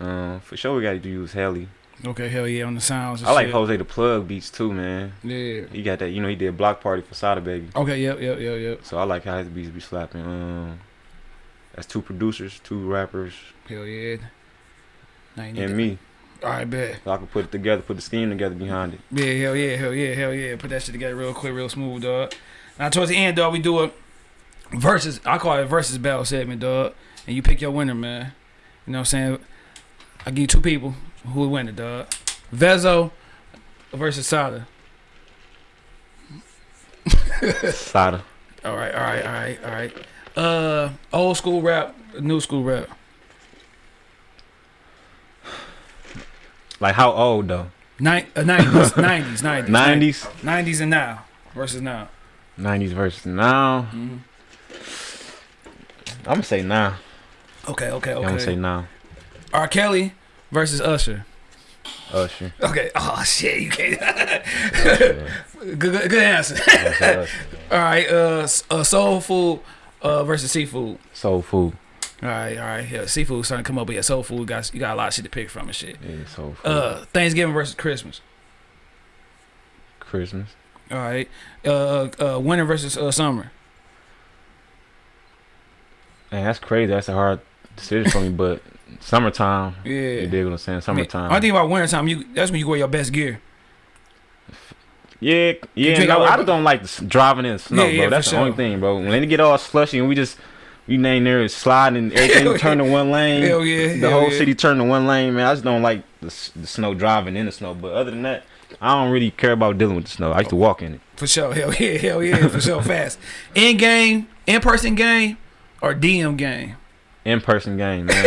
Um, for sure we gotta use Helly. Okay, hell yeah, on the sounds. and I like shit. Jose the Plug beats too, man. Yeah. He got that, you know, he did Block Party for Sada Baby. Okay. Yep. Yep. Yep. Yep. So I like how his beats be slapping. Um, that's two producers, two rappers, Hell yeah. Now you need and to- me. All right, bet. So I can put it together, put the scheme together behind it. Yeah. Hell yeah. Hell yeah. Hell yeah. Put that shit together real quick, real smooth, dog. Now towards the end, dog, we do a versus. I call it a versus battle segment, dog. And you pick your winner, man. You know what I'm saying? I give you two people who will win it, dog. Vezzo versus Sada. Sada. All right, all right, all right, all right. Uh, old school rap, new school rap. Like how old though? Nin- uh, 90s, 90s, 90s, Nineties. 90s and now versus now. Nineties versus now. Mhm. I'm gonna say now. Okay, okay, okay. I'm gonna say now. R. Kelly versus Usher. Usher. Okay. Oh shit, you can't. Good, good, good answer. I'm gonna say Usher. all right. Uh, uh, soul food uh versus seafood. Soul food. All right, all right. Yeah, seafood starting to come up, but yeah, soul food got you got a lot of shit to pick from and shit. Yeah, soul food. Uh, Thanksgiving versus Christmas. Christmas. All right. Uh, uh, winter versus uh, summer. Man, that's crazy. That's a hard decision for me, but summertime. Yeah. You dig what I'm saying? Summertime. I think about wintertime, you that's when you wear your best gear. Yeah, yeah. No, I just don't like driving in snow, Yeah, yeah, bro. That's for the only thing, bro. When they get all slushy and we just we name there sliding and everything turn to one lane. Hell yeah, The hell whole yeah. city turn to one lane, man. I just don't like the, the snow driving in the snow. But other than that, I don't really care about dealing with the snow. I used to walk in it. For sure, hell yeah, hell yeah, for sure, fast. In game, in person game, or DM game. In person game, man.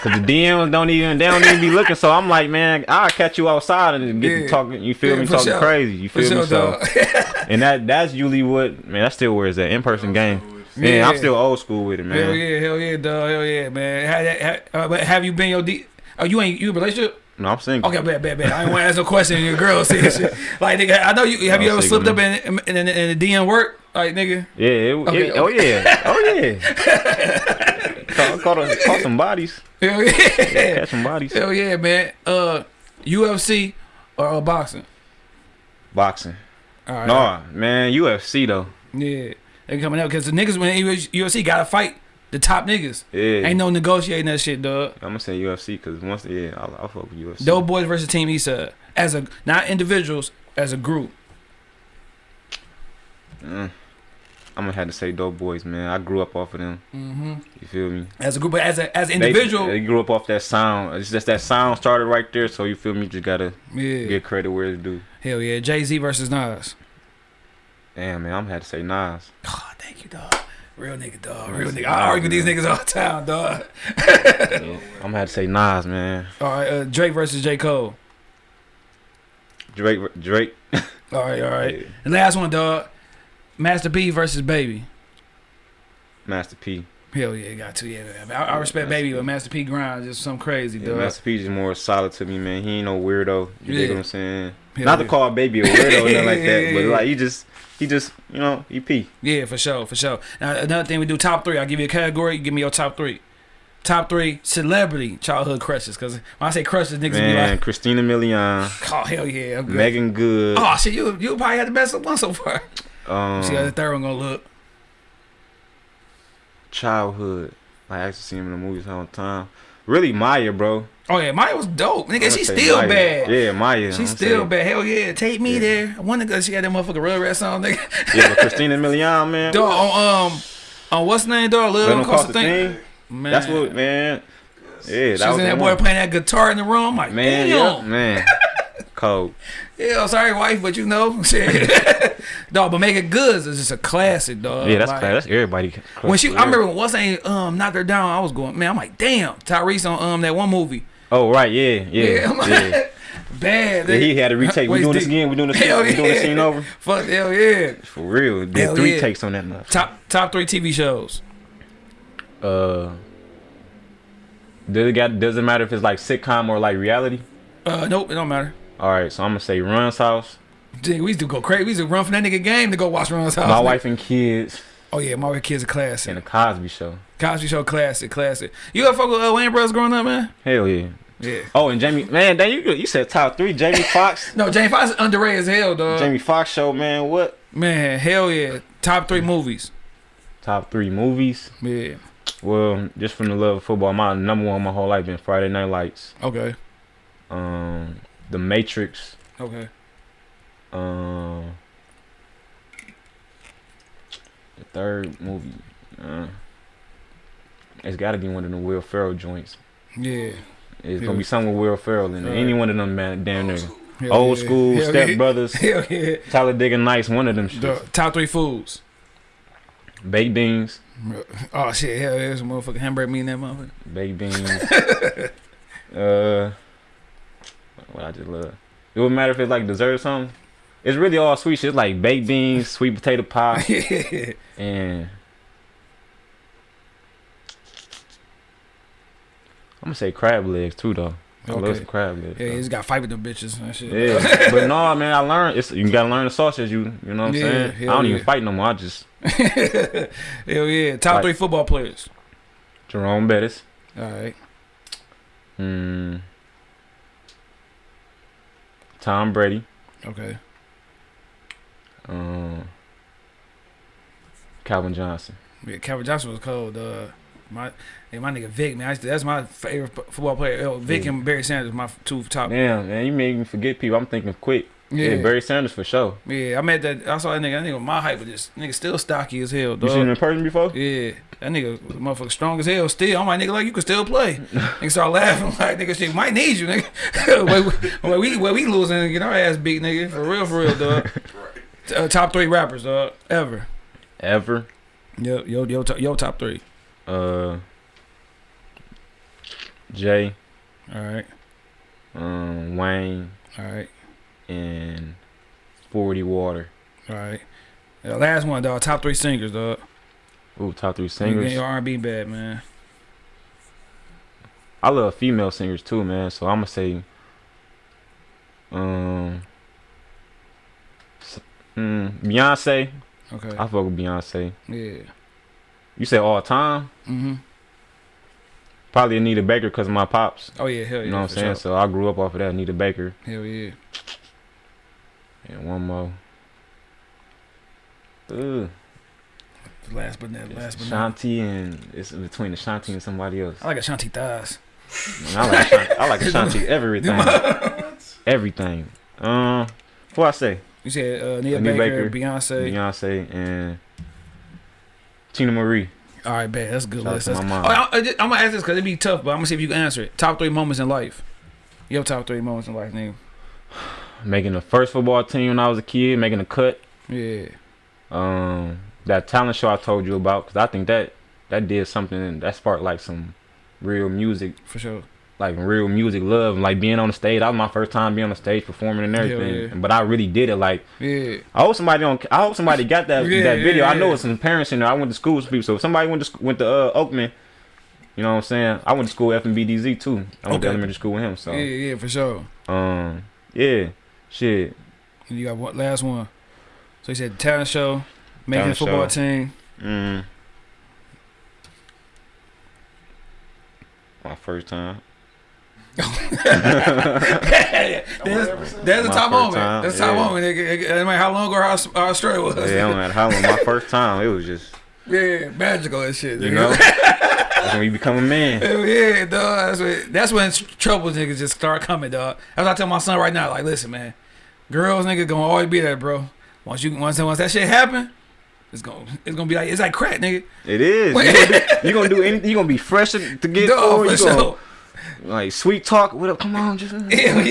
Cause the DMs don't even they don't even be looking. So I'm like, man, I'll catch you outside and get Yeah. to talking. You feel Yeah, me? Talking sure. crazy. You For feel me? sure, So and that that's usually what man. That's still where it's at. In person game. Yeah, Yeah. I'm still old school with it, man. Hell yeah, hell yeah, dog, hell yeah, man. Have, have, uh, but have you been your D? Oh, you ain't you in a relationship? No, I'm single. Okay, bad, bad, bad. I ain't want to ask no question. Your girl said shit. Like, nigga, I know you. Have you I'm ever single, slipped up in in, in, in the DM work? Like, nigga. Yeah. It, Okay, it, oh yeah. Oh yeah. caught, caught, a- caught some bodies. Hell yeah. Catch some bodies. Hell yeah, man. Uh, UFC or uh, boxing? Boxing. All right. No, man. UFC though. Yeah, they coming out because the niggas when UFC gotta fight the top niggas. Yeah. Ain't no negotiating that shit, dog. I'm gonna say UFC because once yeah, I'll, I'll fuck with UFC. Doughboyz versus Team Eastside as a not individuals as a group. Mm. I'm gonna have to say Doughboyz, man. I grew up off of them. hmm You feel me? As a group, but as a as an individual, They, grew up off that sound. It's just that sound started right there. So you feel me? You just gotta yeah, get credit where it's due. hell yeah. Jay Z versus Nas. Damn, man. I'm gonna have to say Nas. Oh, thank you, dog. Real nigga, dog. Real nigga. I argue with these niggas all the time, dog. Yeah. I'm gonna have to say Nas, man. All right, uh, Drake versus J. Cole. Drake, Drake. All right, all right. Yeah. The last one, dog. Master P versus Baby. Master P. Hell yeah, got to. Yeah. I, I respect Master Baby, P. but Master P grind just some crazy, Yeah, dog. Master P is more solid to me, man. He ain't no weirdo. You Yeah. dig what I'm saying? Hell Not to call baby a weirdo or nothing like that, but like he just, he just, you know, he P. Yeah, for sure, for sure. Now another thing we do top three. I'll give you a category. You give me your top three. Top three celebrity childhood crushes. Cause when I say crushes, niggas Man, be like, Christina Milian, oh hell yeah, I'm good. Meagan Good. Oh shit, you you probably had the best one so far. Um, See how the third one gonna look. childhood. I actually to see him in the movies all the time. Really, Maya, bro. Oh yeah, Maya was dope, nigga. I'ma She still Maya. bad. Yeah, Maya. She's still saying. bad. Hell yeah, take me Yeah. there. I wonder cause she had that motherfucker real red song, nigga. Yeah, but Christina Milian, man. Dog on um on what's name, dog? Little him across cross the the thing. thing. Man, That's what, man. Yeah, She that was was in that boy one. playing that guitar in the room. I'm like, Man, damn. yeah, man. Cold. Yeah, sorry, wife, but you know, shit. dog. But Meagan Good is just a classic, dog. yeah, that's Like, class. That's everybody. When she, I remember when what's name um knocked her down. I was going, man. I'm like, damn, Tyrese on um that one movie. Oh right, yeah, yeah, I'm yeah. like, bad. Yeah, he had to retake. We doing this again. We doing this. Hell We doing the yeah. scene over. Fuck hell yeah. For real. Did Hell three yeah. takes on that enough. Top top three TV shows. Uh, does it got? Doesn't matter if it's like sitcom or like reality. Uh, nope, it don't matter. All right, so I'm gonna say Run's House. Dude, we used to go crazy. We used to run from that nigga game to go watch Run's house. My nigga. wife and kids Oh yeah, my wife and kids are classic. and the Cosby Show. Cosby Show classic, classic. You ever fuck with uh, Wayans Brothers growing up, man? Hell yeah. Yeah. Oh, and Jamie, man, dang, you you said top three. Jamie Foxx. No, Jamie Foxx is underrated as hell, dog. Jamie Foxx show, man. What? Man, hell yeah. Top three movies. Top three movies. Yeah. Well, just from the love of football, my number one my whole life been Friday Night Lights. Okay. Um, The Matrix. Okay. Um, the third movie. Uh, it's got to be one of the Will Ferrell joints. Yeah. It's Yeah. gonna be something with Will Ferrell in it. Right. Any one of them, man, damn near. Hell Old yeah. school, Hell Step yeah. Brothers, Hell yeah. Talladega Nights, one of them shit. The top three foods. Baked beans, Oh shit, hell yeah, there's a motherfucking hamburger meat in that motherfucker. baked beans. uh, what I just love. It wouldn't matter if it's like dessert or something. It's really all sweet shit. It's like baked beans, sweet potato pie, yeah. and I'm gonna say crab legs too, though. I love Okay. some crab legs. Yeah, though. he's got fight with them bitches and shit. Yeah, but no, man, I learned. It's you gotta learn the sausage. You, you know what I'm Yeah, saying? I don't even fight no more. I just Hell yeah. Top Like- three football players. Jerome Bettis. All right. Hmm. Tom Brady. Okay. Um. Calvin Johnson. Yeah, Calvin Johnson was cold. Uh, my yeah, my nigga Vic, man. I used to, that's my favorite football player. Uh, Vic Yeah. and Barry Sanders, my two top. Damn, man, you made me forget people. I'm thinking quick. Yeah, Yeah, Barry Sanders for sure. yeah. I met that. I saw that nigga. That nigga my height, but this nigga still stocky as hell, You seen him in person before? Yeah, that nigga, motherfucker, strong as hell. Still, I'm like nigga, like you can still play. nigga start laughing like nigga, shit might need you, nigga. we, where we where we losing and get our ass beat, nigga. For real, for real, dog. Uh, top three rappers, dog, ever. Ever. Yo, yo, yo, to- yo, top three. Uh. Jay, All right, um, Wayne, all right, and Forty Water. all right. Uh, last one, dog. Top three singers, dog. Ooh, top three Singers. Your R&B bad, man. I love female singers too, man. So I'm gonna say, um, mm, Beyonce. Okay. I fuck with Beyonce. Yeah. You say all time? Mm-hmm. Probably Anita Baker because of my pops. Oh yeah, hell yeah. You know what I'm saying? sure. So I grew up off of that Anita Baker. Hell yeah. And one more. Ugh. Last but not last but. Shanti and it's between Ashanti and somebody else. I like Ashanti thighs. Man, I like Ashanti, I like Ashanti everything. everything. Um, before I say You said uh, Nia Baker, Baker, Beyonce. Beyonce and Teena Marie. All right, bad. That's a good Shout list. to That's, my mom. Oh, I, am gonna ask this because it'd be tough, but I'm gonna see if you can answer it. Top three moments in life. Your top three moments in life, nigga. Making the first football team when I was a kid, making a cut. Yeah. Um, that talent show I told you about, because I think that that did something and that sparked like some real music, For sure. like real music love, and, like being on the stage. That was my first time being on the stage performing and everything. yeah. But I really did it. Like Yeah. I hope somebody don't. I hope somebody got that Yeah, that video. yeah, I know yeah. it's some parents in there. I went to school with people. So if somebody went to went to uh, Oakman, you know what I'm saying. I went to school FMB DZ too. I went to elementary school with him. So Yeah, yeah, for sure. um yeah, shit. And you got one last one. So he said talent show, making Talent football show. team. Mm. My first time. That's, that's the My top moment. time, That's the top yeah. moment. Nigga. No matter how long or how, how straight it was. Yeah, no matter how long. My first time, it was just Yeah, magical and shit. you know. That's when you become a man. Hell yeah, dog. That's when, that's when trouble niggas just start coming, dog. That's what I tell my son right now. Like, listen, man, girls nigga gonna always be there, bro. Once you once once that shit happen, it's gonna it's gonna be like it's like crack, nigga. It is. You gonna do, you gonna do anything. You gonna be fresh to get Dog, for You sure. like sweet talk. What up? Come on, just Hell yeah, know what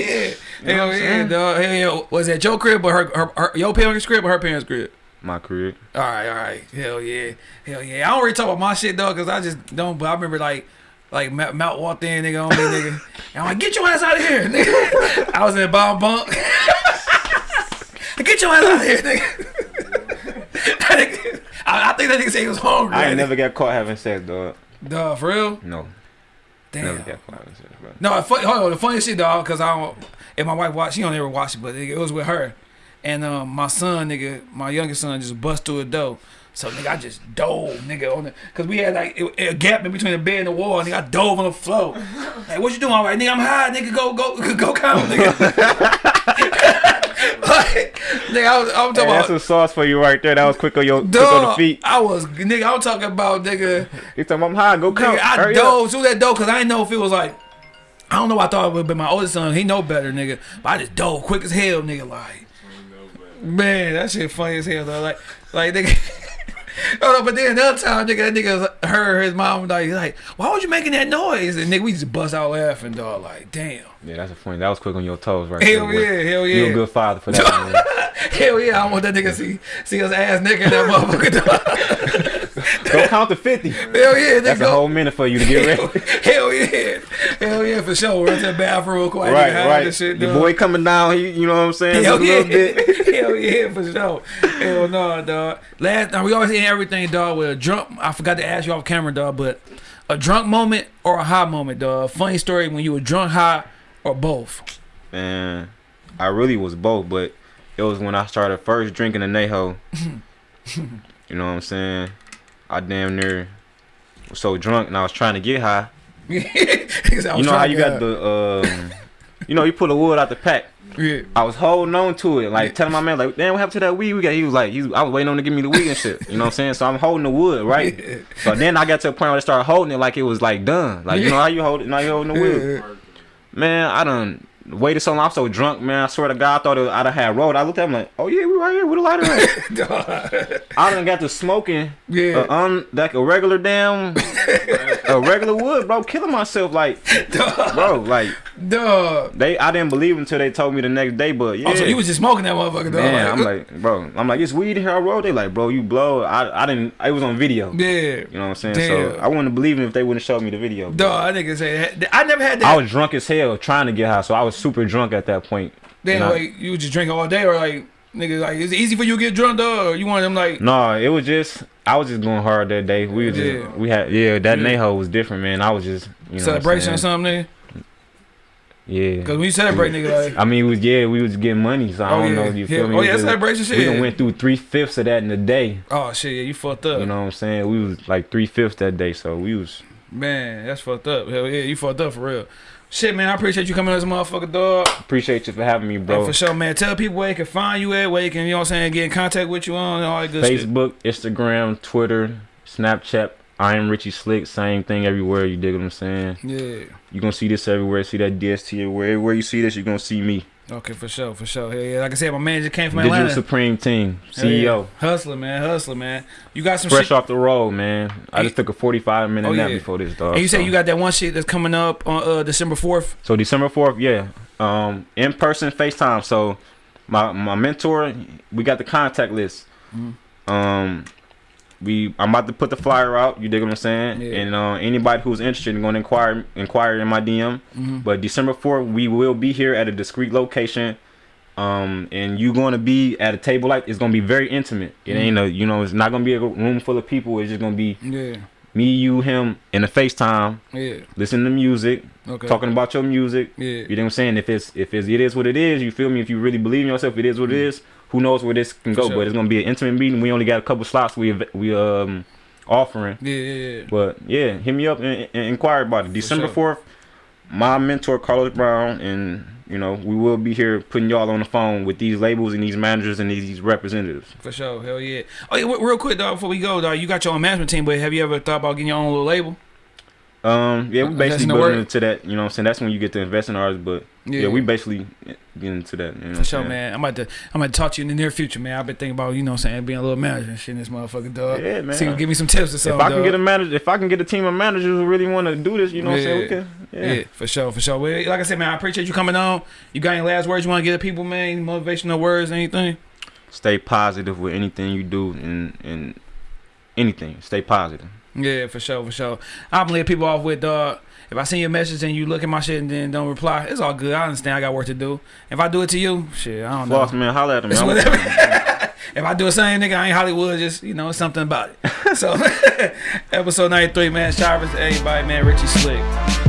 hell yeah, dog. Hell yeah. Was that your crib or her, her, her your parents' crib or her parents' crib? My career. All right, all right. Hell yeah, hell yeah. I don't really talk about my shit though, cause I just don't. But I remember like. Like Mount, walked in, nigga, on me, nigga. And I'm like, get your ass out of here, nigga. I was in a bomb bunk. get your ass out of here, nigga. I, I think that nigga said he was hungry. I ain't never got caught having sex, dog. Dog, for real? No, Damn. never got caught having sex, bro. No, fun, hold on, the funny shit, dog, because I don't. If my wife watched, she don't ever watch it, but it was with her, and um, my son, nigga, my youngest son, just bust through a door. So nigga, I just dove, nigga, on the, cause we had like a, a gap in between the bed and the wall, nigga. I dove on the floor. Like, what you doing? All right, nigga, I'm high, nigga. Go, go, go, count, nigga. like, nigga, I was, I'm talking Hey, about. that's some sauce for you right there. That was quick on your quick on the feet. I was nigga. I'm talking about nigga. He talking, I'm high. Go count. Nigga, I Hurry up. dove through that door because I didn't know if it was like. I don't know. I thought it would be my oldest son. He know better, nigga. But I just dove quick as hell, nigga. Like, man, that shit funny as hell though. Like, like nigga. Oh, no, but then another time, nigga, that nigga heard his mom like, like, why was you making that noise? And nigga, we just bust out laughing, dog. Like, damn. Yeah, that's a funny. That was quick on your toes right Hell there. yeah, hell yeah. You a good father for that. Hell yeah, I want that nigga see see us ass nigga that motherfucker. Go count to 50. Hell yeah. That's a whole minute for you to get ready. Hell yeah. Hell yeah, for sure. Run to the bathroom real quick. right, right. Shit, Your boy coming down, he, you know what I'm saying? Hell yeah. little bit. Hell yeah, for sure. Hell no, dog. Last now we always end everything, dog, with a drunk I forgot to ask you off camera, dog, but a drunk moment or a high moment, dog. Funny story when you were drunk, high, or both. Man, I really was both, but it was when I started first drinking the Neho. you know what I'm saying? I damn near was so drunk and I was trying to get high. You know how you got the, um, you know, you pull the wood out the pack. yeah. I was holding on to it, like telling my man, like, damn, what happened to that weed we got? He was like, he was, I was waiting on him to give me the weed and shit. You know what I'm saying? So I'm holding the wood, right? So then I got to a point where I started holding it like it was like done. Like, you know how you hold it? Now you holding the wood. Man, I done waited so long. I'm so drunk, man. I swear to God, I thought it, I'd have had road. I looked at him like, oh yeah, we right here with a lighter. at?" I done got to smoking, Yeah. uh, un, like a regular damn, a regular wood, bro. Killing myself, like, Dog. bro, like Dog. they. I didn't believe until they told me the next day, but yeah. Oh, so you was just smoking that motherfucker, dog. Man, I'm like, like, bro, I'm like, it's weed in here. I rolled. They like, bro, you blow. I, I didn't. It was on video. yeah. You know what I'm saying? So Damn. I wouldn't believe it if they wouldn't show me the video. Dog, I nigga say. I never had that. I was drunk as hell trying to get high, so I was super drunk at that point. Then I- like you just drinking all day, or like nigga, like is it easy for you to get drunk, dog? Or you want them like Nah, it was just I was just going hard that day. We were just Yeah. we had yeah that Yeah. Neho was different, man. I was just you know celebration or something, nigga? Yeah. Cause when you celebrate, nigga, like I mean, we was yeah, we was getting money, so I Oh, don't yeah. know if you Yeah. feel me. Oh, We yeah, just- celebration shit. We done went through three fifths of that in a day. oh shit, yeah, you fucked up, You know what I'm saying? We was like three fifths that day, so we was man. That's fucked up. Hell yeah, you fucked up for real. Shit, man, I appreciate you coming on this motherfucker, dog. appreciate you for having me, Bro. bro. for sure, man. Tell people where they can find you at, where they can, you know what I'm saying, get in contact with you on and all that good shit. Facebook, Instagram, Twitter, Snapchat. I am Richie Slick. Same thing everywhere. You dig what I'm saying? Yeah. You gonna see this everywhere. See that DST everywhere. Everywhere you see this, you're gonna see me. Okay, for sure, for sure. Hell yeah. Like I said, my manager came from Digital Atlanta. Supreme Team, Hell yeah. CEO. Hustler, man. Hustler, man. You got some Fresh shit. off the road, man. I just took a 45 minute Oh, nap yeah. before this, dog. And you so. said you got that one shit that's coming up on uh, December 4th. So December 4th, yeah. Um, in person FaceTime. So my my mentor, we got the contact list. Mhm. Um, we I'm about to put the flyer out. You dig what I'm saying? Yeah. And uh, anybody who's interested in going to inquire inquire in my DM. Mhm. But December 4th, we will be here at a discreet location. Um, and you going to be at a table like it's gonna be very intimate. It ain't a you know it's not gonna be a room full of people. It's just gonna be Yeah. me, you, him in a FaceTime, Yeah. listening to music, Okay. talking about your music. Yeah. You know what I'm saying? If it's if it's it is what it is, you feel me? If you really believe in yourself, it is what it is. Who knows where this can. Go? sure. But it's gonna be an intimate meeting. We only got a couple slots we we um offering. Yeah. Yeah. yeah. But yeah, hit me up and, and inquire about it. December sure. fourth, my mentor Carlos Brown, and you know we will be here putting y'all on the phone with these labels and these managers and these representatives. For sure. Hell yeah. Oh, yeah, real quick, dog, before we go, dog, you got your own management team, but have you ever thought about getting your own little label? Um, yeah, we basically in building into that. You know, what I'm saying that's when you get to invest in ours. But yeah, we basically get into that. You know, For sure, man. I'm about to I'm about to talk to you in the near future, man. I've been thinking about, you know what I'm saying, being a little manager and shit in this motherfucker, dog. Yeah, man. See, give me some tips or something. If. I can dog. get a manager, if I can get a team of managers who really want to do this, you know, what I'm saying we Yeah. can. yeah. Yeah. for sure, for sure. Well, like I said, man, I appreciate you coming on. You got any last words you want to give the people, man? Any motivational words, anything? Stay positive with anything you do and and anything. Stay positive. Yeah, for sure, for sure. I'm gonna let people off with dog. If I send you a message and you look at my shit and then don't reply, it's all good. I understand. I got work to do. If I do it to you, shit, I don't know. Floss man, holla at me. It's man. whatever. if I do the same, nigga, I ain't Hollywood. Just you know, something about it. So, episode ninety three, man. Shout out to everybody, man. Richie Slick.